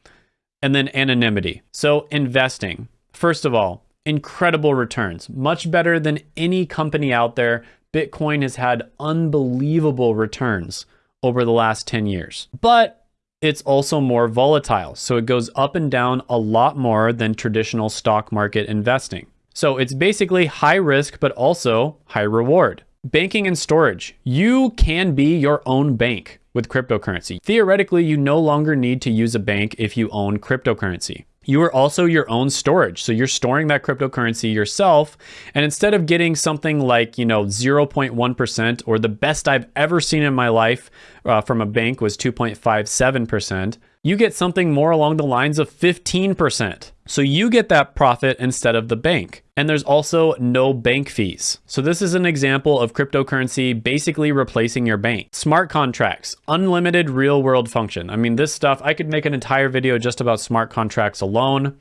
and then anonymity. So, investing. First of all, incredible returns, much better than any company out there. Bitcoin has had unbelievable returns over the last 10 years. But it's also more volatile. So it goes up and down a lot more than traditional stock market investing. So it's basically high risk, but also high reward. Banking and storage. You can be your own bank with cryptocurrency. Theoretically, you no longer need to use a bank if you own cryptocurrency you are also your own storage. So you're storing that cryptocurrency yourself. And instead of getting something like, you know, 0.1% or the best I've ever seen in my life uh, from a bank was 2.57%, you get something more along the lines of 15%. So you get that profit instead of the bank. And there's also no bank fees. So this is an example of cryptocurrency basically replacing your bank. Smart contracts, unlimited real world function. I mean, this stuff, I could make an entire video just about smart contracts alone,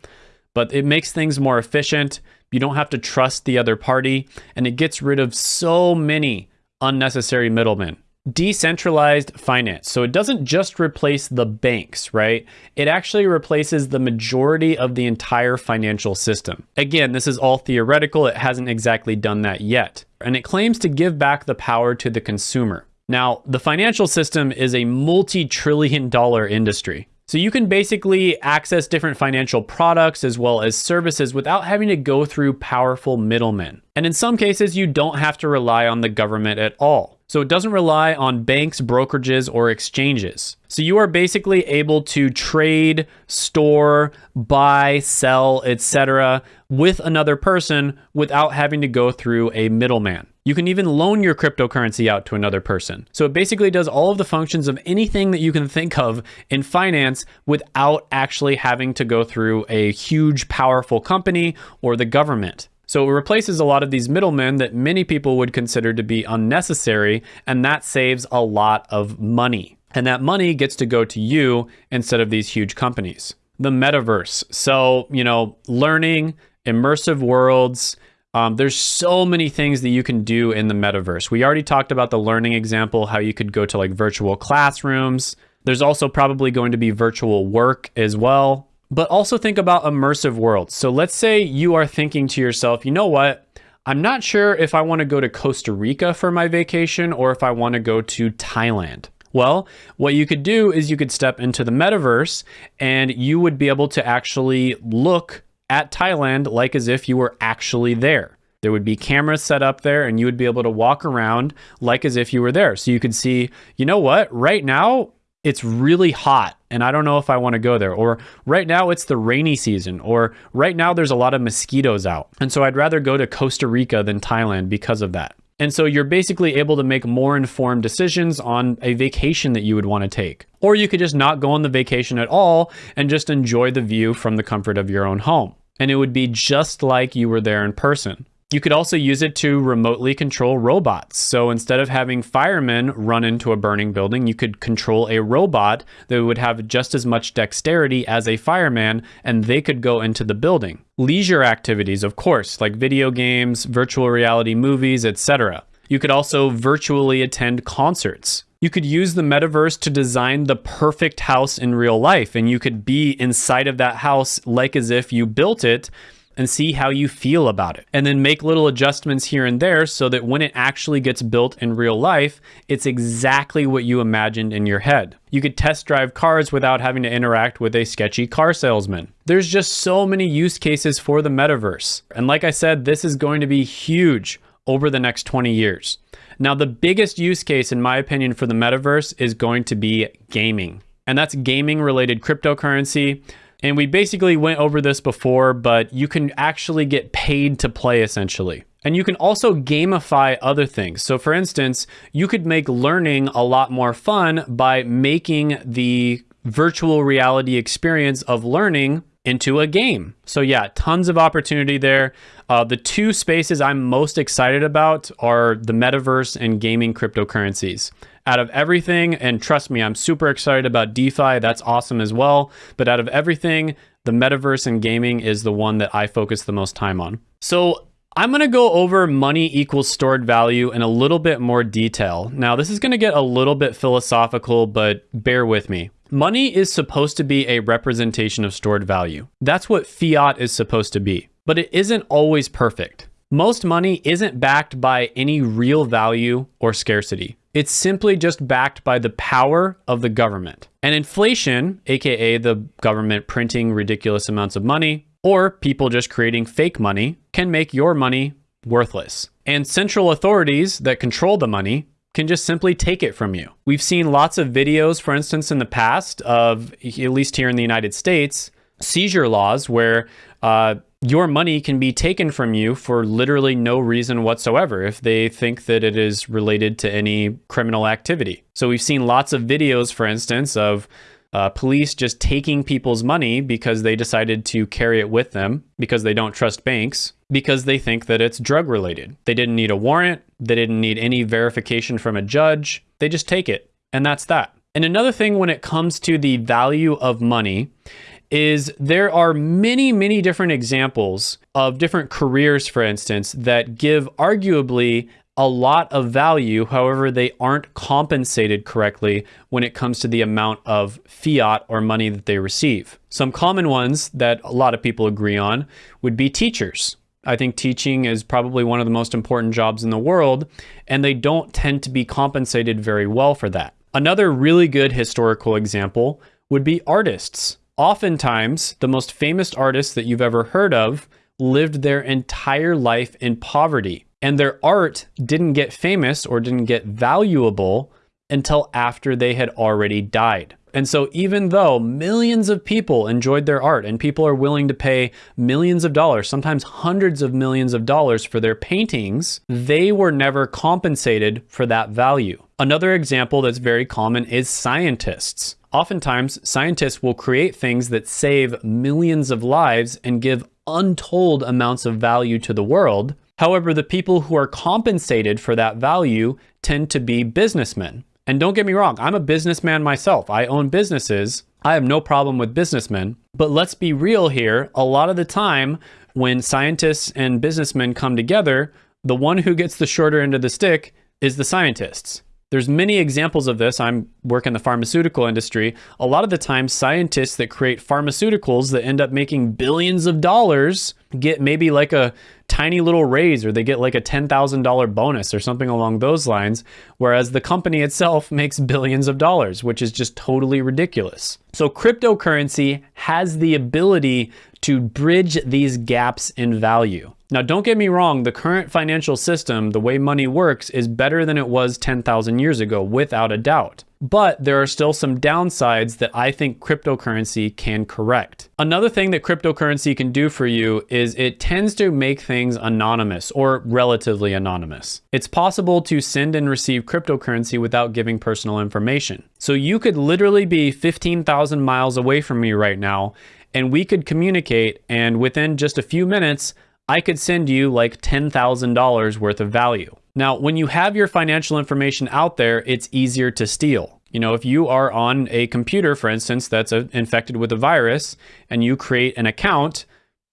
but it makes things more efficient. You don't have to trust the other party and it gets rid of so many unnecessary middlemen decentralized finance. So it doesn't just replace the banks, right? It actually replaces the majority of the entire financial system. Again, this is all theoretical. It hasn't exactly done that yet. And it claims to give back the power to the consumer. Now, the financial system is a multi-trillion dollar industry. So you can basically access different financial products as well as services without having to go through powerful middlemen. And in some cases, you don't have to rely on the government at all. So it doesn't rely on banks, brokerages, or exchanges. So you are basically able to trade, store, buy, sell, etc. with another person without having to go through a middleman. You can even loan your cryptocurrency out to another person. So it basically does all of the functions of anything that you can think of in finance without actually having to go through a huge, powerful company or the government. So it replaces a lot of these middlemen that many people would consider to be unnecessary, and that saves a lot of money. And that money gets to go to you instead of these huge companies. The metaverse. So, you know, learning, immersive worlds, um, there's so many things that you can do in the metaverse. We already talked about the learning example, how you could go to like virtual classrooms. There's also probably going to be virtual work as well. But also think about immersive worlds. So let's say you are thinking to yourself, you know what? I'm not sure if I want to go to Costa Rica for my vacation or if I want to go to Thailand. Well, what you could do is you could step into the metaverse and you would be able to actually look at Thailand like as if you were actually there. There would be cameras set up there and you would be able to walk around like as if you were there. So you could see, you know what, right now it's really hot and I don't know if I want to go there. Or right now it's the rainy season. Or right now there's a lot of mosquitoes out. And so I'd rather go to Costa Rica than Thailand because of that. And so you're basically able to make more informed decisions on a vacation that you would want to take. Or you could just not go on the vacation at all and just enjoy the view from the comfort of your own home. And it would be just like you were there in person. You could also use it to remotely control robots. So instead of having firemen run into a burning building, you could control a robot that would have just as much dexterity as a fireman and they could go into the building. Leisure activities, of course, like video games, virtual reality movies, etc. You could also virtually attend concerts. You could use the metaverse to design the perfect house in real life, and you could be inside of that house like as if you built it and see how you feel about it. And then make little adjustments here and there so that when it actually gets built in real life, it's exactly what you imagined in your head. You could test drive cars without having to interact with a sketchy car salesman. There's just so many use cases for the metaverse. And like I said, this is going to be huge over the next 20 years. Now, the biggest use case, in my opinion, for the metaverse is going to be gaming. And that's gaming related cryptocurrency. And we basically went over this before, but you can actually get paid to play essentially. And you can also gamify other things. So for instance, you could make learning a lot more fun by making the virtual reality experience of learning into a game. So yeah, tons of opportunity there. Uh, the two spaces I'm most excited about are the metaverse and gaming cryptocurrencies. Out of everything, and trust me, I'm super excited about DeFi. That's awesome as well. But out of everything, the metaverse and gaming is the one that I focus the most time on. So I'm going to go over money equals stored value in a little bit more detail. Now, this is going to get a little bit philosophical, but bear with me. Money is supposed to be a representation of stored value. That's what fiat is supposed to be, but it isn't always perfect. Most money isn't backed by any real value or scarcity. It's simply just backed by the power of the government. And inflation, aka the government printing ridiculous amounts of money, or people just creating fake money can make your money worthless. And central authorities that control the money can just simply take it from you. We've seen lots of videos, for instance, in the past of, at least here in the United States, seizure laws where uh, your money can be taken from you for literally no reason whatsoever if they think that it is related to any criminal activity. So we've seen lots of videos, for instance, of uh, police just taking people's money because they decided to carry it with them because they don't trust banks because they think that it's drug related. They didn't need a warrant. They didn't need any verification from a judge. They just take it. And that's that. And another thing when it comes to the value of money is there are many, many different examples of different careers, for instance, that give arguably a lot of value. However, they aren't compensated correctly when it comes to the amount of fiat or money that they receive. Some common ones that a lot of people agree on would be teachers. I think teaching is probably one of the most important jobs in the world, and they don't tend to be compensated very well for that. Another really good historical example would be artists. Oftentimes, the most famous artists that you've ever heard of lived their entire life in poverty and their art didn't get famous or didn't get valuable until after they had already died. And so even though millions of people enjoyed their art and people are willing to pay millions of dollars, sometimes hundreds of millions of dollars for their paintings, they were never compensated for that value. Another example that's very common is scientists. Oftentimes, scientists will create things that save millions of lives and give untold amounts of value to the world, However, the people who are compensated for that value tend to be businessmen. And don't get me wrong, I'm a businessman myself. I own businesses. I have no problem with businessmen. But let's be real here. A lot of the time, when scientists and businessmen come together, the one who gets the shorter end of the stick is the scientists. There's many examples of this. I'm work in the pharmaceutical industry. A lot of the time, scientists that create pharmaceuticals that end up making billions of dollars get maybe like a tiny little raise or they get like a $10,000 bonus or something along those lines, whereas the company itself [LAUGHS] makes billions of dollars, which is just totally ridiculous. So cryptocurrency has the ability to bridge these gaps in value. Now, don't get me wrong, the current financial system, the way money works, is better than it was 10,000 years ago, without a doubt. But there are still some downsides that I think cryptocurrency can correct. Another thing that cryptocurrency can do for you is it tends to make things anonymous or relatively anonymous. It's possible to send and receive cryptocurrency without giving personal information. So you could literally be 15,000 miles away from me right now and we could communicate and within just a few minutes, I could send you like $10,000 worth of value. Now, when you have your financial information out there, it's easier to steal. You know, if you are on a computer, for instance, that's a, infected with a virus and you create an account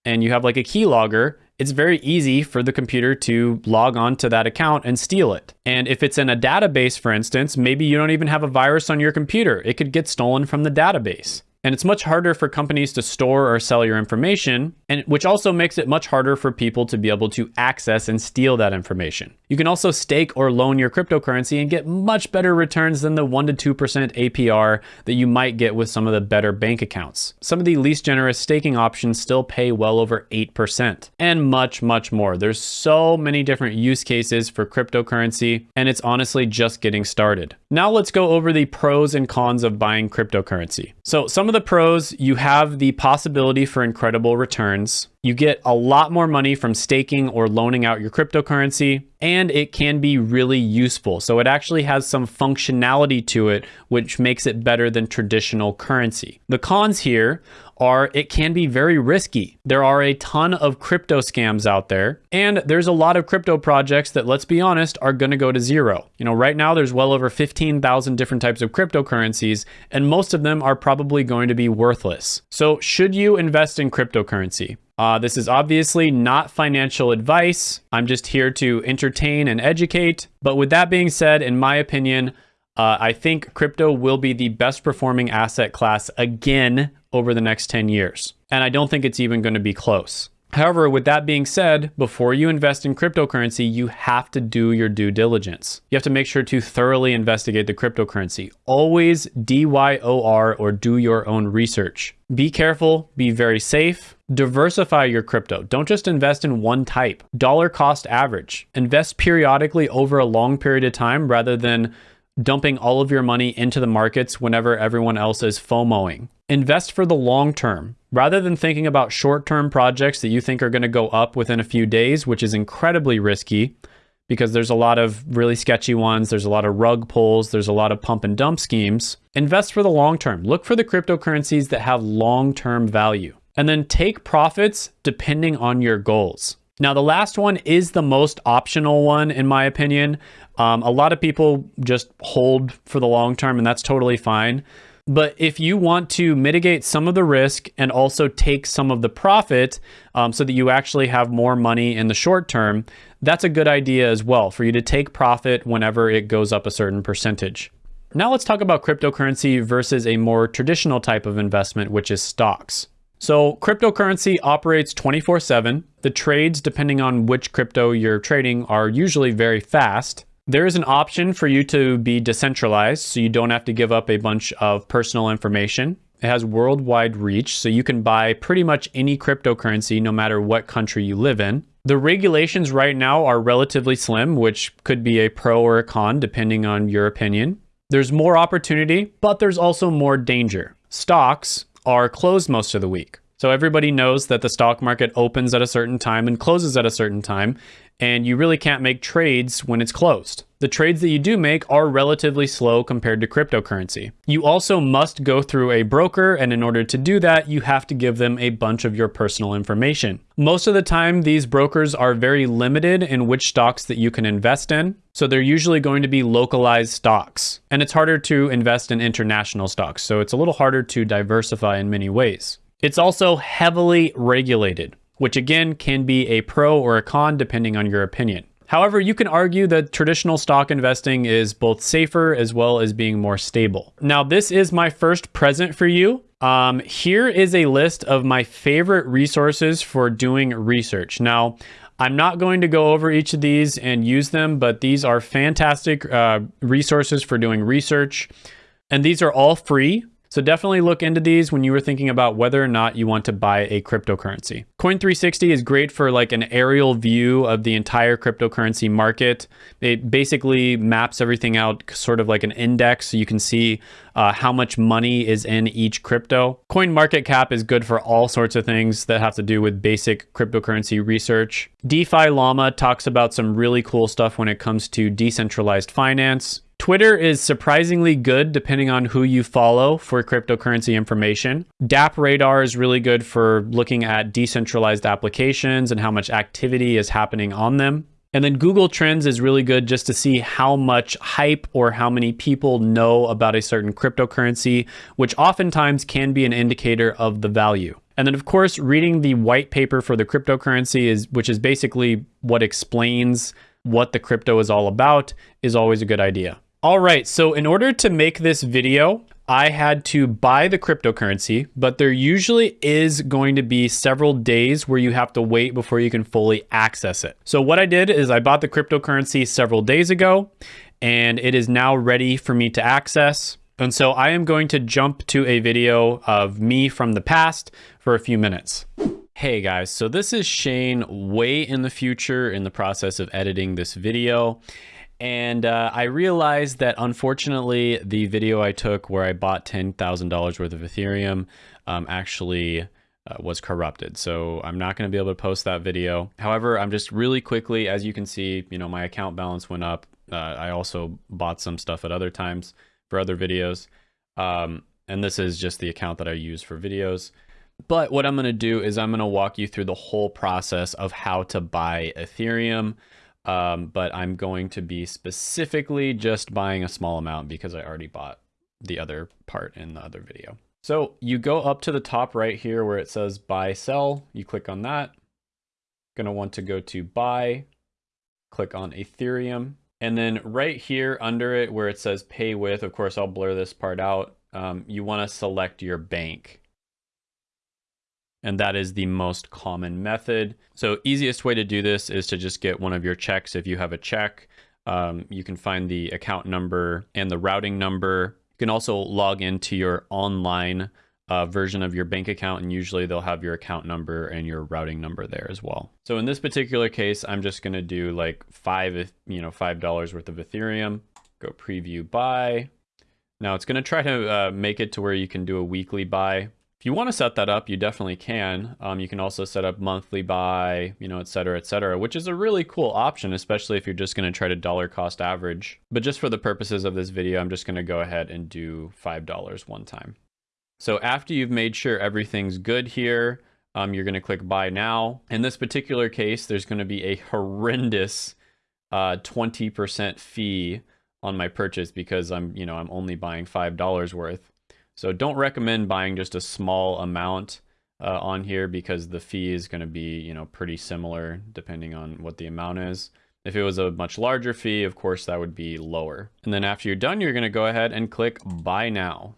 and you have like a keylogger, it's very easy for the computer to log on to that account and steal it. And if it's in a database, for instance, maybe you don't even have a virus on your computer. It could get stolen from the database. And it's much harder for companies to store or sell your information, and which also makes it much harder for people to be able to access and steal that information. You can also stake or loan your cryptocurrency and get much better returns than the 1% to 2% APR that you might get with some of the better bank accounts. Some of the least generous staking options still pay well over 8% and much, much more. There's so many different use cases for cryptocurrency, and it's honestly just getting started. Now let's go over the pros and cons of buying cryptocurrency. So some of the pros, you have the possibility for incredible returns. You get a lot more money from staking or loaning out your cryptocurrency, and it can be really useful. So it actually has some functionality to it, which makes it better than traditional currency. The cons here are it can be very risky. There are a ton of crypto scams out there, and there's a lot of crypto projects that, let's be honest, are going to go to zero. You know, right now there's well over 15,000 different types of cryptocurrencies, and most of them are probably going to be worthless. So should you invest in cryptocurrency? Uh, this is obviously not financial advice. I'm just here to entertain and educate. But with that being said, in my opinion, uh, I think crypto will be the best performing asset class again over the next 10 years. And I don't think it's even going to be close. However, with that being said, before you invest in cryptocurrency, you have to do your due diligence. You have to make sure to thoroughly investigate the cryptocurrency. Always DYOR or do your own research. Be careful, be very safe, diversify your crypto. Don't just invest in one type. Dollar cost average. Invest periodically over a long period of time rather than dumping all of your money into the markets whenever everyone else is FOMOing. Invest for the long term. Rather than thinking about short-term projects that you think are going to go up within a few days, which is incredibly risky because there's a lot of really sketchy ones, there's a lot of rug pulls, there's a lot of pump and dump schemes. Invest for the long term. Look for the cryptocurrencies that have long-term value. And then take profits depending on your goals. Now, the last one is the most optional one, in my opinion. Um, a lot of people just hold for the long term, and that's totally fine. But if you want to mitigate some of the risk and also take some of the profit um, so that you actually have more money in the short term, that's a good idea as well for you to take profit whenever it goes up a certain percentage. Now let's talk about cryptocurrency versus a more traditional type of investment, which is stocks. So cryptocurrency operates 24 seven. The trades, depending on which crypto you're trading, are usually very fast. There is an option for you to be decentralized, so you don't have to give up a bunch of personal information. It has worldwide reach, so you can buy pretty much any cryptocurrency no matter what country you live in. The regulations right now are relatively slim, which could be a pro or a con depending on your opinion. There's more opportunity, but there's also more danger. Stocks are closed most of the week. So everybody knows that the stock market opens at a certain time and closes at a certain time, and you really can't make trades when it's closed. The trades that you do make are relatively slow compared to cryptocurrency. You also must go through a broker, and in order to do that, you have to give them a bunch of your personal information. Most of the time, these brokers are very limited in which stocks that you can invest in. So they're usually going to be localized stocks. And it's harder to invest in international stocks. So it's a little harder to diversify in many ways. It's also heavily regulated, which again can be a pro or a con depending on your opinion. However, you can argue that traditional stock investing is both safer as well as being more stable. Now, this is my first present for you. Um, here is a list of my favorite resources for doing research. Now, I'm not going to go over each of these and use them, but these are fantastic uh, resources for doing research. And these are all free. So definitely look into these when you were thinking about whether or not you want to buy a cryptocurrency. Coin360 is great for like an aerial view of the entire cryptocurrency market. It basically maps everything out sort of like an index so you can see uh, how much money is in each crypto. Coin market cap is good for all sorts of things that have to do with basic cryptocurrency research. DeFi Llama talks about some really cool stuff when it comes to decentralized finance. Twitter is surprisingly good depending on who you follow for cryptocurrency information. DApp Radar is really good for looking at decentralized applications and how much activity is happening on them. And then Google Trends is really good just to see how much hype or how many people know about a certain cryptocurrency, which oftentimes can be an indicator of the value. And then of course, reading the white paper for the cryptocurrency is which is basically what explains what the crypto is all about is always a good idea. All right, so in order to make this video, I had to buy the cryptocurrency, but there usually is going to be several days where you have to wait before you can fully access it. So what I did is I bought the cryptocurrency several days ago, and it is now ready for me to access. And so I am going to jump to a video of me from the past for a few minutes. Hey guys, so this is Shane way in the future in the process of editing this video. And uh, I realized that unfortunately, the video I took where I bought $10,000 worth of Ethereum um, actually uh, was corrupted. So I'm not going to be able to post that video. However, I'm just really quickly, as you can see, you know, my account balance went up. Uh, I also bought some stuff at other times for other videos. Um, and this is just the account that I use for videos. But what I'm going to do is I'm going to walk you through the whole process of how to buy Ethereum. Um, but I'm going to be specifically just buying a small amount because I already bought the other part in the other video. So you go up to the top right here where it says buy sell. You click on that. To want to go to buy, click on Ethereum. And then right here under it where it says pay with, of course, I'll blur this part out. Um, you want to select your bank and that is the most common method. So easiest way to do this is to just get one of your checks. If you have a check, um, you can find the account number and the routing number. You can also log into your online uh, version of your bank account and usually they'll have your account number and your routing number there as well. So in this particular case, I'm just gonna do like five, you know, $5 worth of Ethereum, go preview buy. Now it's gonna try to uh, make it to where you can do a weekly buy. If you want to set that up, you definitely can. Um, you can also set up monthly buy, you know, et cetera, et cetera, which is a really cool option, especially if you're just going to try to dollar cost average. But just for the purposes of this video, I'm just going to go ahead and do $5 one time. So after you've made sure everything's good here, um, you're going to click buy now. In this particular case, there's going to be a horrendous 20% uh, fee on my purchase because I'm, you know, I'm only buying $5 worth. So don't recommend buying just a small amount uh, on here because the fee is going to be, you know, pretty similar depending on what the amount is. If it was a much larger fee, of course, that would be lower. And then after you're done, you're going to go ahead and click buy now.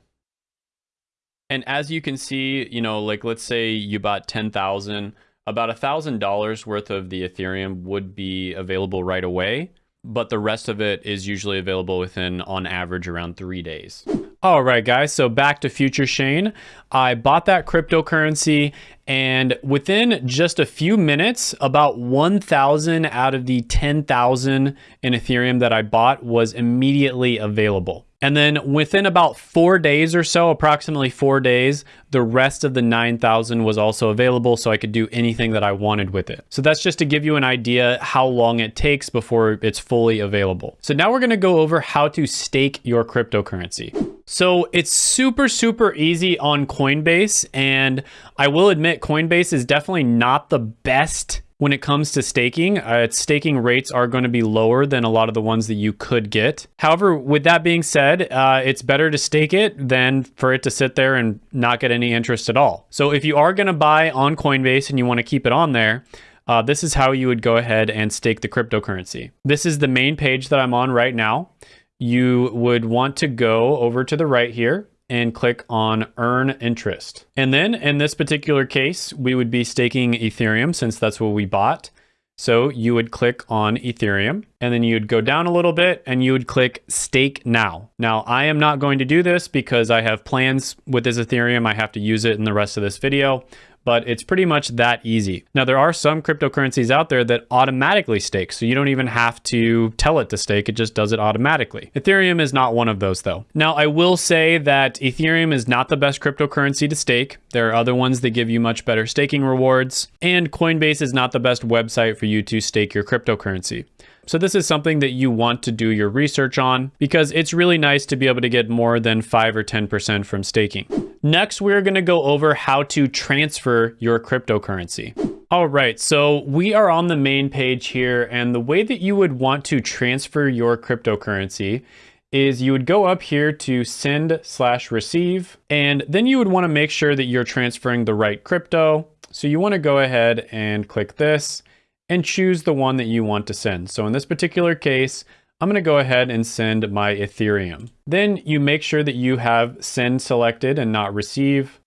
And as you can see, you know, like let's say you bought 10,000, about a $1,000 worth of the Ethereum would be available right away but the rest of it is usually available within, on average, around three days. All right, guys, so back to Future Shane. I bought that cryptocurrency and within just a few minutes, about 1,000 out of the 10,000 in Ethereum that I bought was immediately available. And then within about four days or so, approximately four days, the rest of the 9,000 was also available so I could do anything that I wanted with it. So that's just to give you an idea how long it takes before it's fully available. So now we're gonna go over how to stake your cryptocurrency. So it's super, super easy on Coinbase. And I will admit Coinbase is definitely not the best when it comes to staking, uh, its staking rates are going to be lower than a lot of the ones that you could get. However, with that being said, uh, it's better to stake it than for it to sit there and not get any interest at all. So if you are going to buy on Coinbase and you want to keep it on there, uh, this is how you would go ahead and stake the cryptocurrency. This is the main page that I'm on right now. You would want to go over to the right here and click on earn interest. And then in this particular case, we would be staking Ethereum since that's what we bought. So you would click on Ethereum and then you'd go down a little bit and you would click stake now. Now I am not going to do this because I have plans with this Ethereum. I have to use it in the rest of this video, but it's pretty much that easy. Now, there are some cryptocurrencies out there that automatically stake, so you don't even have to tell it to stake, it just does it automatically. Ethereum is not one of those though. Now, I will say that Ethereum is not the best cryptocurrency to stake. There are other ones that give you much better staking rewards, and Coinbase is not the best website for you to stake your cryptocurrency. So this is something that you want to do your research on because it's really nice to be able to get more than 5 or 10% from staking. Next, we're going to go over how to transfer your cryptocurrency. All right, so we are on the main page here, and the way that you would want to transfer your cryptocurrency is you would go up here to send slash receive, and then you would want to make sure that you're transferring the right crypto. So you want to go ahead and click this, and choose the one that you want to send. So in this particular case, I'm going to go ahead and send my Ethereum. Then you make sure that you have send selected and not receive.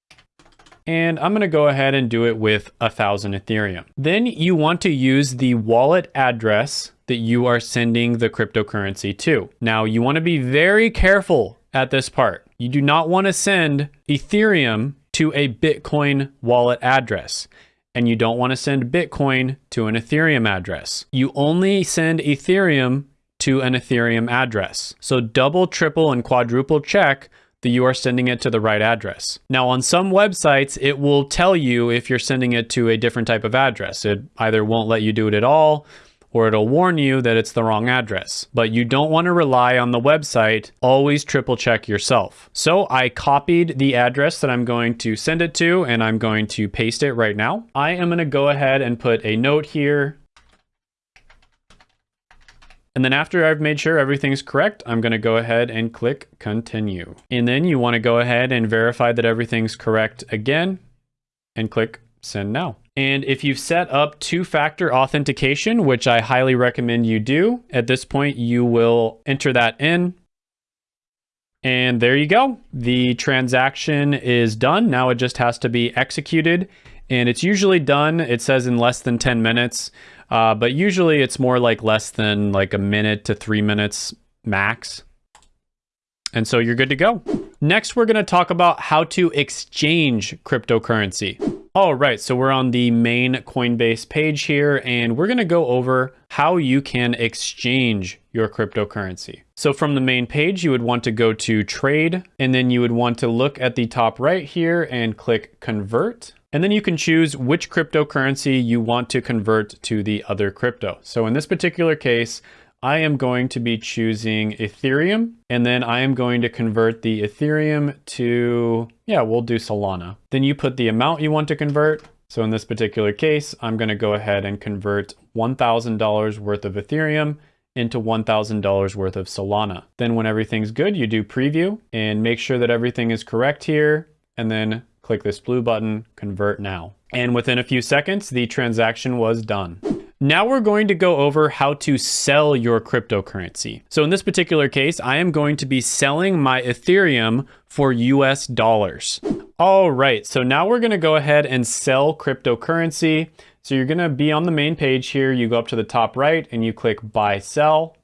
And I'm going to go ahead and do it with a thousand Ethereum. Then you want to use the wallet address that you are sending the cryptocurrency to. Now you want to be very careful at this part. You do not want to send Ethereum to a Bitcoin wallet address and you don't want to send Bitcoin to an Ethereum address. You only send Ethereum to an Ethereum address. So double, triple, and quadruple check that you are sending it to the right address. Now, on some websites, it will tell you if you're sending it to a different type of address. It either won't let you do it at all, or it'll warn you that it's the wrong address. But you don't want to rely on the website. Always triple check yourself. So I copied the address that I'm going to send it to, and I'm going to paste it right now. I am going to go ahead and put a note here and then after I've made sure everything's correct, I'm gonna go ahead and click continue. And then you wanna go ahead and verify that everything's correct again and click send now. And if you've set up two-factor authentication, which I highly recommend you do, at this point you will enter that in. And there you go. The transaction is done. Now it just has to be executed. And it's usually done, it says in less than 10 minutes. Uh, but usually it's more like less than like a minute to three minutes max. And so you're good to go. Next, we're gonna talk about how to exchange cryptocurrency. All right, so we're on the main Coinbase page here, and we're gonna go over how you can exchange your cryptocurrency. So from the main page, you would want to go to trade, and then you would want to look at the top right here and click convert. And then you can choose which cryptocurrency you want to convert to the other crypto. So in this particular case, I am going to be choosing Ethereum, and then I am going to convert the Ethereum to, yeah, we'll do Solana. Then you put the amount you want to convert. So in this particular case, I'm gonna go ahead and convert $1,000 worth of Ethereum into $1,000 worth of Solana. Then when everything's good, you do preview and make sure that everything is correct here, and then click this blue button, convert now. And within a few seconds, the transaction was done. Now we're going to go over how to sell your cryptocurrency. So in this particular case, I am going to be selling my Ethereum for US dollars. All right, so now we're gonna go ahead and sell cryptocurrency. So you're gonna be on the main page here, you go up to the top right and you click buy sell.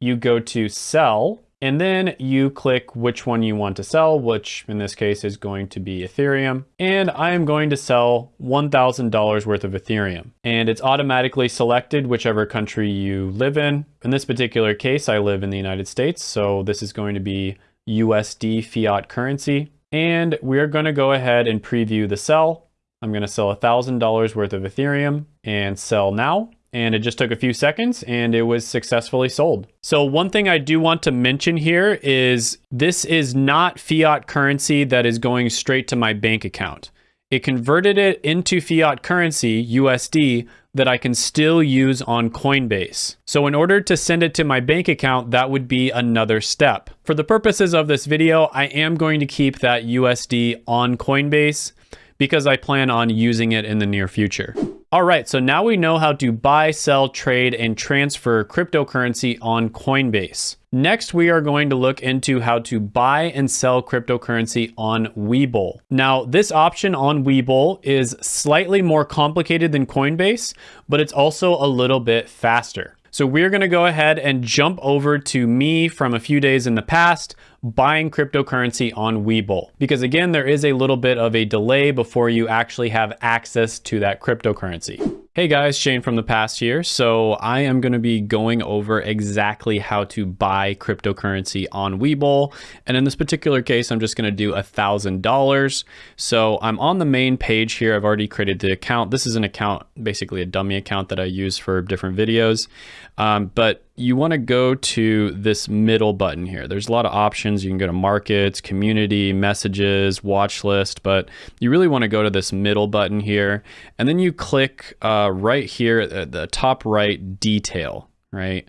You go to sell and then you click which one you want to sell, which in this case is going to be Ethereum. And I am going to sell $1,000 worth of Ethereum. And it's automatically selected whichever country you live in. In this particular case, I live in the United States. So this is going to be USD fiat currency. And we're going to go ahead and preview the sell. I'm going to sell $1,000 worth of Ethereum and sell now and it just took a few seconds and it was successfully sold. So one thing I do want to mention here is this is not fiat currency that is going straight to my bank account. It converted it into fiat currency, USD, that I can still use on Coinbase. So in order to send it to my bank account, that would be another step. For the purposes of this video, I am going to keep that USD on Coinbase because I plan on using it in the near future. All right, so now we know how to buy, sell, trade, and transfer cryptocurrency on Coinbase. Next, we are going to look into how to buy and sell cryptocurrency on Webull. Now, this option on Webull is slightly more complicated than Coinbase, but it's also a little bit faster. So we're gonna go ahead and jump over to me from a few days in the past, buying cryptocurrency on Webull. Because again, there is a little bit of a delay before you actually have access to that cryptocurrency. Hey guys, Shane from the past here. So I am going to be going over exactly how to buy cryptocurrency on Webull. And in this particular case, I'm just going to do a thousand dollars. So I'm on the main page here. I've already created the account. This is an account, basically a dummy account that I use for different videos. Um, but you want to go to this middle button here. There's a lot of options. You can go to markets, community, messages, watch list, but you really want to go to this middle button here. And then you click uh, right here at the top right, detail, right?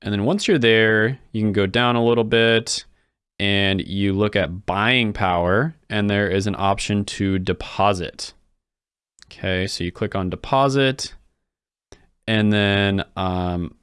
And then once you're there, you can go down a little bit and you look at buying power and there is an option to deposit. Okay, so you click on deposit and then um,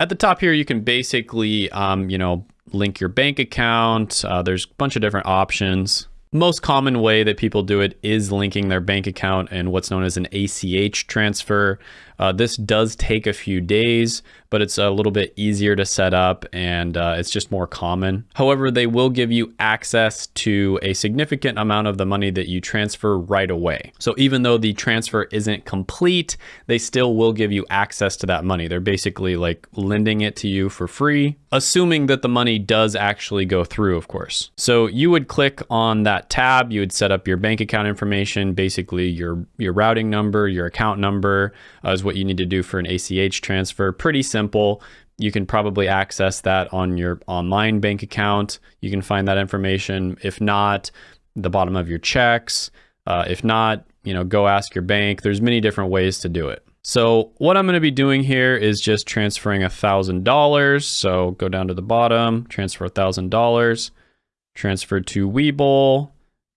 at the top here, you can basically, um, you know, link your bank account. Uh, there's a bunch of different options. Most common way that people do it is linking their bank account and what's known as an ACH transfer. Uh, this does take a few days, but it's a little bit easier to set up and uh, it's just more common. However, they will give you access to a significant amount of the money that you transfer right away. So even though the transfer isn't complete, they still will give you access to that money. They're basically like lending it to you for free, assuming that the money does actually go through, of course. So you would click on that tab, you would set up your bank account information, basically your, your routing number, your account number, as what you need to do for an ACH transfer. Pretty simple. You can probably access that on your online bank account. You can find that information. If not, the bottom of your checks. Uh, if not, you know, go ask your bank. There's many different ways to do it. So what I'm going to be doing here is just transferring a thousand dollars. So go down to the bottom, transfer a thousand dollars, transfer to Webull,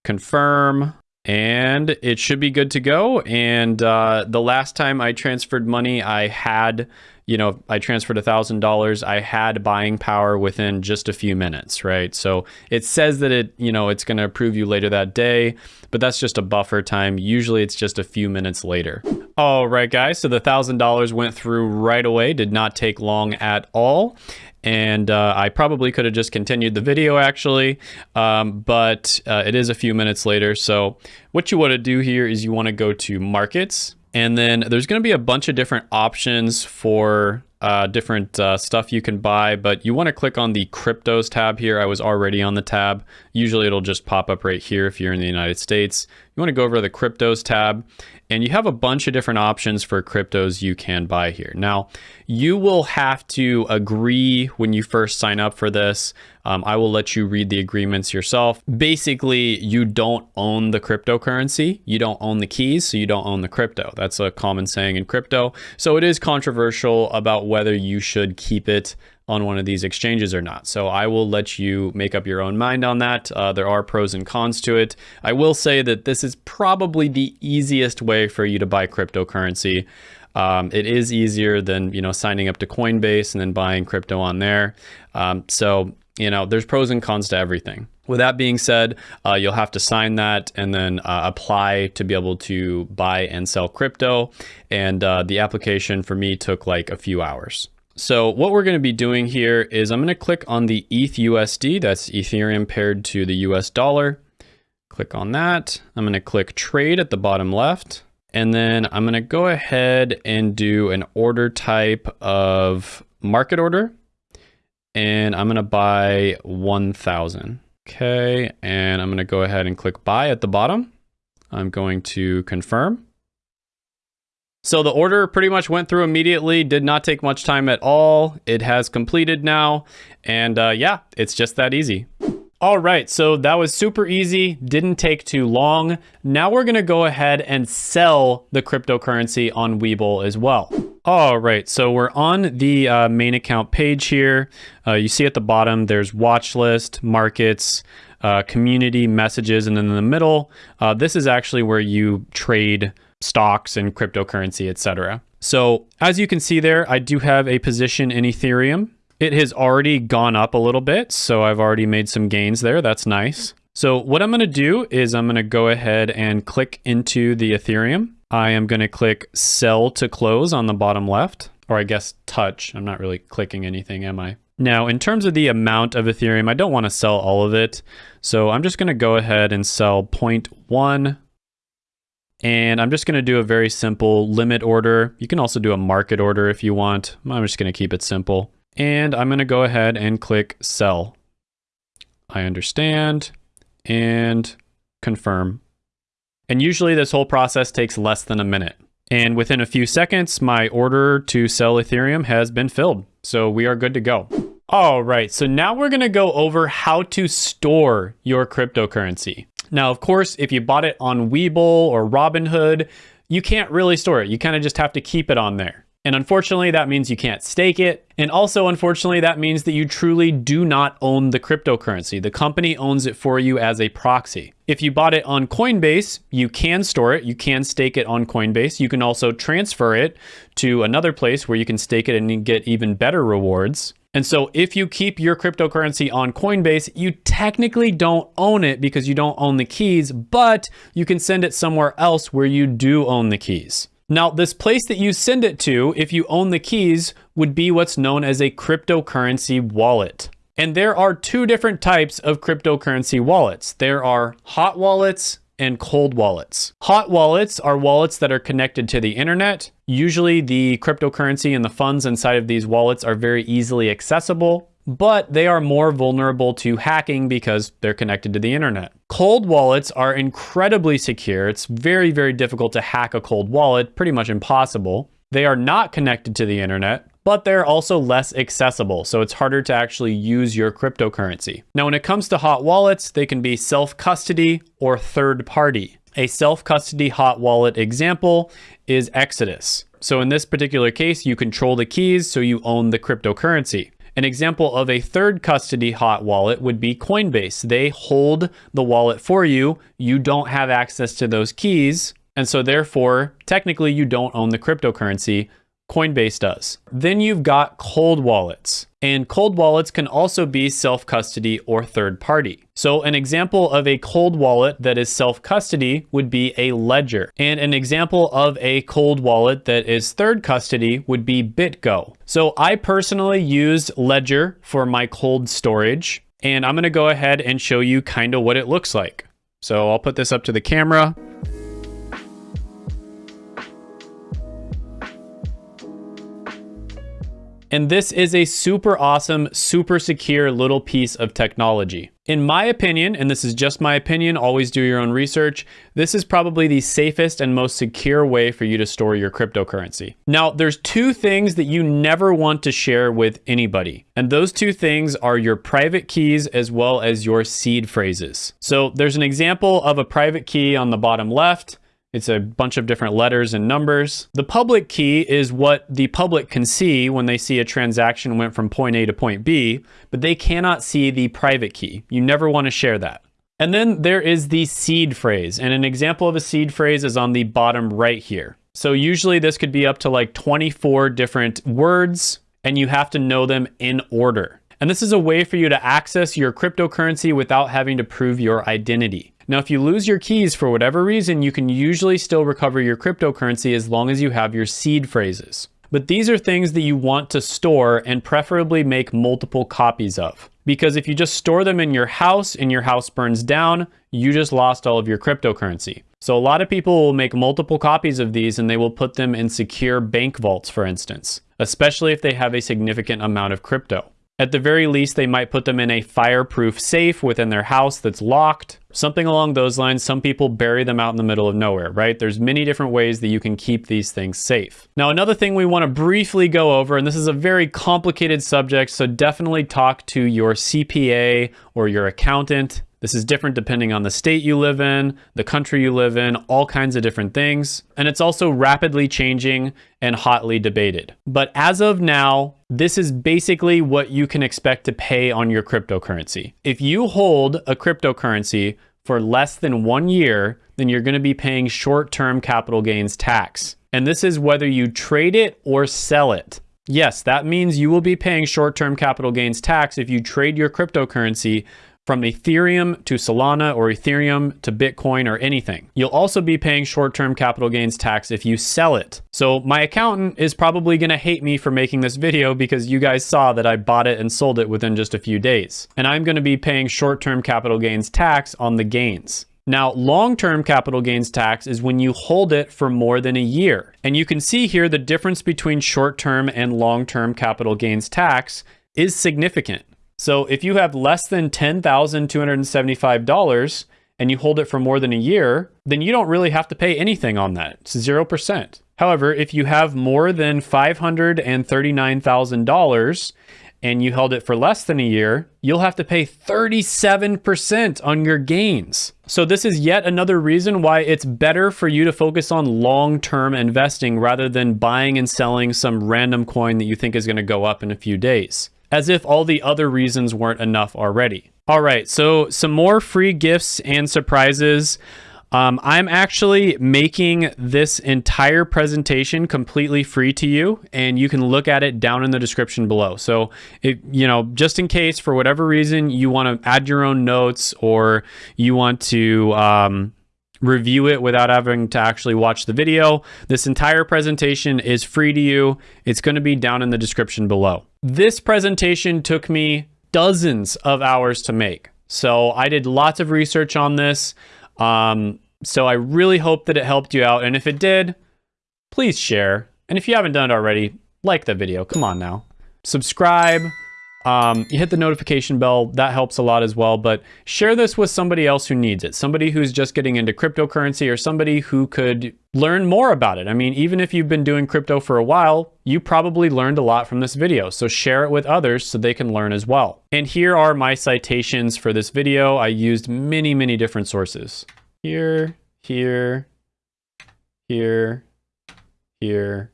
confirm and it should be good to go. And uh, the last time I transferred money, I had, you know, I transferred a thousand dollars. I had buying power within just a few minutes, right? So it says that it, you know, it's going to approve you later that day, but that's just a buffer time. Usually it's just a few minutes later. All right, guys. So the thousand dollars went through right away. Did not take long at all and uh, I probably could have just continued the video actually, um, but uh, it is a few minutes later. So what you want to do here is you want to go to markets and then there's going to be a bunch of different options for uh, different uh, stuff you can buy, but you want to click on the cryptos tab here. I was already on the tab. Usually it'll just pop up right here if you're in the United States. You want to go over to the cryptos tab and you have a bunch of different options for cryptos you can buy here. Now, you will have to agree when you first sign up for this. Um, I will let you read the agreements yourself. Basically, you don't own the cryptocurrency. You don't own the keys, so you don't own the crypto. That's a common saying in crypto. So it is controversial about whether you should keep it on one of these exchanges or not. So I will let you make up your own mind on that. Uh, there are pros and cons to it. I will say that this is probably the easiest way for you to buy cryptocurrency. Um, it is easier than you know signing up to Coinbase and then buying crypto on there. Um, so you know there's pros and cons to everything. With that being said, uh, you'll have to sign that and then uh, apply to be able to buy and sell crypto. And uh, the application for me took like a few hours. So what we're going to be doing here is I'm going to click on the ETH USD, that's Ethereum paired to the US dollar. Click on that. I'm going to click trade at the bottom left. And then I'm going to go ahead and do an order type of market order. And I'm going to buy 1000. Okay. And I'm going to go ahead and click buy at the bottom. I'm going to confirm. So the order pretty much went through immediately, did not take much time at all. It has completed now. And uh, yeah, it's just that easy. All right, so that was super easy, didn't take too long. Now we're gonna go ahead and sell the cryptocurrency on Webull as well. All right, so we're on the uh, main account page here. Uh, you see at the bottom, there's watch list, markets, uh, community, messages, and then in the middle, uh, this is actually where you trade stocks and cryptocurrency, etc. So as you can see there, I do have a position in Ethereum. It has already gone up a little bit, so I've already made some gains there. That's nice. So what I'm going to do is I'm going to go ahead and click into the Ethereum. I am going to click sell to close on the bottom left, or I guess touch. I'm not really clicking anything, am I? Now, in terms of the amount of Ethereum, I don't want to sell all of it. So I'm just going to go ahead and sell 0.1 and I'm just going to do a very simple limit order. You can also do a market order if you want. I'm just going to keep it simple. And I'm going to go ahead and click sell. I understand and confirm. And usually this whole process takes less than a minute. And within a few seconds, my order to sell Ethereum has been filled. So we are good to go. All right, so now we're gonna go over how to store your cryptocurrency. Now, of course, if you bought it on Webull or Robinhood, you can't really store it. You kind of just have to keep it on there. And unfortunately, that means you can't stake it. And also, unfortunately, that means that you truly do not own the cryptocurrency. The company owns it for you as a proxy. If you bought it on Coinbase, you can store it. You can stake it on Coinbase. You can also transfer it to another place where you can stake it and get even better rewards. And so if you keep your cryptocurrency on Coinbase, you technically don't own it because you don't own the keys, but you can send it somewhere else where you do own the keys. Now, this place that you send it to, if you own the keys, would be what's known as a cryptocurrency wallet. And there are two different types of cryptocurrency wallets. There are hot wallets and cold wallets. Hot wallets are wallets that are connected to the internet. Usually the cryptocurrency and the funds inside of these wallets are very easily accessible, but they are more vulnerable to hacking because they're connected to the internet. Cold wallets are incredibly secure. It's very, very difficult to hack a cold wallet, pretty much impossible. They are not connected to the internet but they're also less accessible, so it's harder to actually use your cryptocurrency. Now, when it comes to hot wallets, they can be self-custody or third party. A self-custody hot wallet example is Exodus. So in this particular case, you control the keys, so you own the cryptocurrency. An example of a third custody hot wallet would be Coinbase. They hold the wallet for you. You don't have access to those keys. And so therefore, technically you don't own the cryptocurrency, Coinbase does. Then you've got cold wallets. And cold wallets can also be self-custody or third party. So an example of a cold wallet that is self-custody would be a ledger. And an example of a cold wallet that is third custody would be BitGo. So I personally use Ledger for my cold storage. And I'm gonna go ahead and show you kind of what it looks like. So I'll put this up to the camera. And this is a super awesome, super secure little piece of technology. In my opinion, and this is just my opinion, always do your own research, this is probably the safest and most secure way for you to store your cryptocurrency. Now, there's two things that you never want to share with anybody. And those two things are your private keys as well as your seed phrases. So there's an example of a private key on the bottom left. It's a bunch of different letters and numbers. The public key is what the public can see when they see a transaction went from point A to point B, but they cannot see the private key. You never want to share that. And then there is the seed phrase, and an example of a seed phrase is on the bottom right here. So usually this could be up to like 24 different words, and you have to know them in order. And this is a way for you to access your cryptocurrency without having to prove your identity. Now, if you lose your keys for whatever reason, you can usually still recover your cryptocurrency as long as you have your seed phrases. But these are things that you want to store and preferably make multiple copies of. Because if you just store them in your house and your house burns down, you just lost all of your cryptocurrency. So a lot of people will make multiple copies of these and they will put them in secure bank vaults, for instance, especially if they have a significant amount of crypto. At the very least, they might put them in a fireproof safe within their house that's locked. Something along those lines. Some people bury them out in the middle of nowhere, right? There's many different ways that you can keep these things safe. Now, another thing we want to briefly go over, and this is a very complicated subject, so definitely talk to your CPA or your accountant this is different depending on the state you live in, the country you live in, all kinds of different things. And it's also rapidly changing and hotly debated. But as of now, this is basically what you can expect to pay on your cryptocurrency. If you hold a cryptocurrency for less than one year, then you're going to be paying short-term capital gains tax. And this is whether you trade it or sell it. Yes, that means you will be paying short-term capital gains tax if you trade your cryptocurrency from Ethereum to Solana or Ethereum to Bitcoin or anything. You'll also be paying short-term capital gains tax if you sell it. So my accountant is probably gonna hate me for making this video because you guys saw that I bought it and sold it within just a few days. And I'm gonna be paying short-term capital gains tax on the gains. Now, long-term capital gains tax is when you hold it for more than a year. And you can see here the difference between short-term and long-term capital gains tax is significant. So if you have less than $10,275 and you hold it for more than a year, then you don't really have to pay anything on that. It's 0%. However, if you have more than $539,000 and you held it for less than a year, you'll have to pay 37% on your gains. So this is yet another reason why it's better for you to focus on long-term investing rather than buying and selling some random coin that you think is gonna go up in a few days as if all the other reasons weren't enough already. All right, so some more free gifts and surprises. Um, I'm actually making this entire presentation completely free to you, and you can look at it down in the description below. So, if, you know, just in case for whatever reason you want to add your own notes or you want to um, review it without having to actually watch the video, this entire presentation is free to you. It's going to be down in the description below. This presentation took me dozens of hours to make. So I did lots of research on this. Um, so I really hope that it helped you out. And if it did, please share. And if you haven't done it already, like the video. Come on now. Subscribe. Um, you hit the notification bell. That helps a lot as well. But share this with somebody else who needs it. Somebody who's just getting into cryptocurrency or somebody who could learn more about it. I mean, even if you've been doing crypto for a while, you probably learned a lot from this video. So share it with others so they can learn as well. And here are my citations for this video. I used many, many different sources here, here, here, here,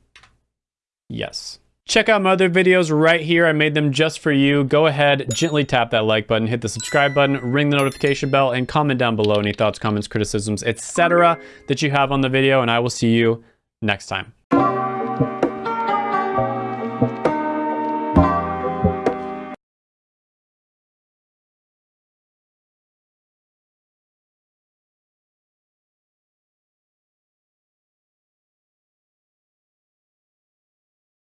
yes. Check out my other videos right here. I made them just for you. Go ahead, gently tap that like button, hit the subscribe button, ring the notification bell, and comment down below any thoughts, comments, criticisms, etc. that you have on the video, and I will see you next time.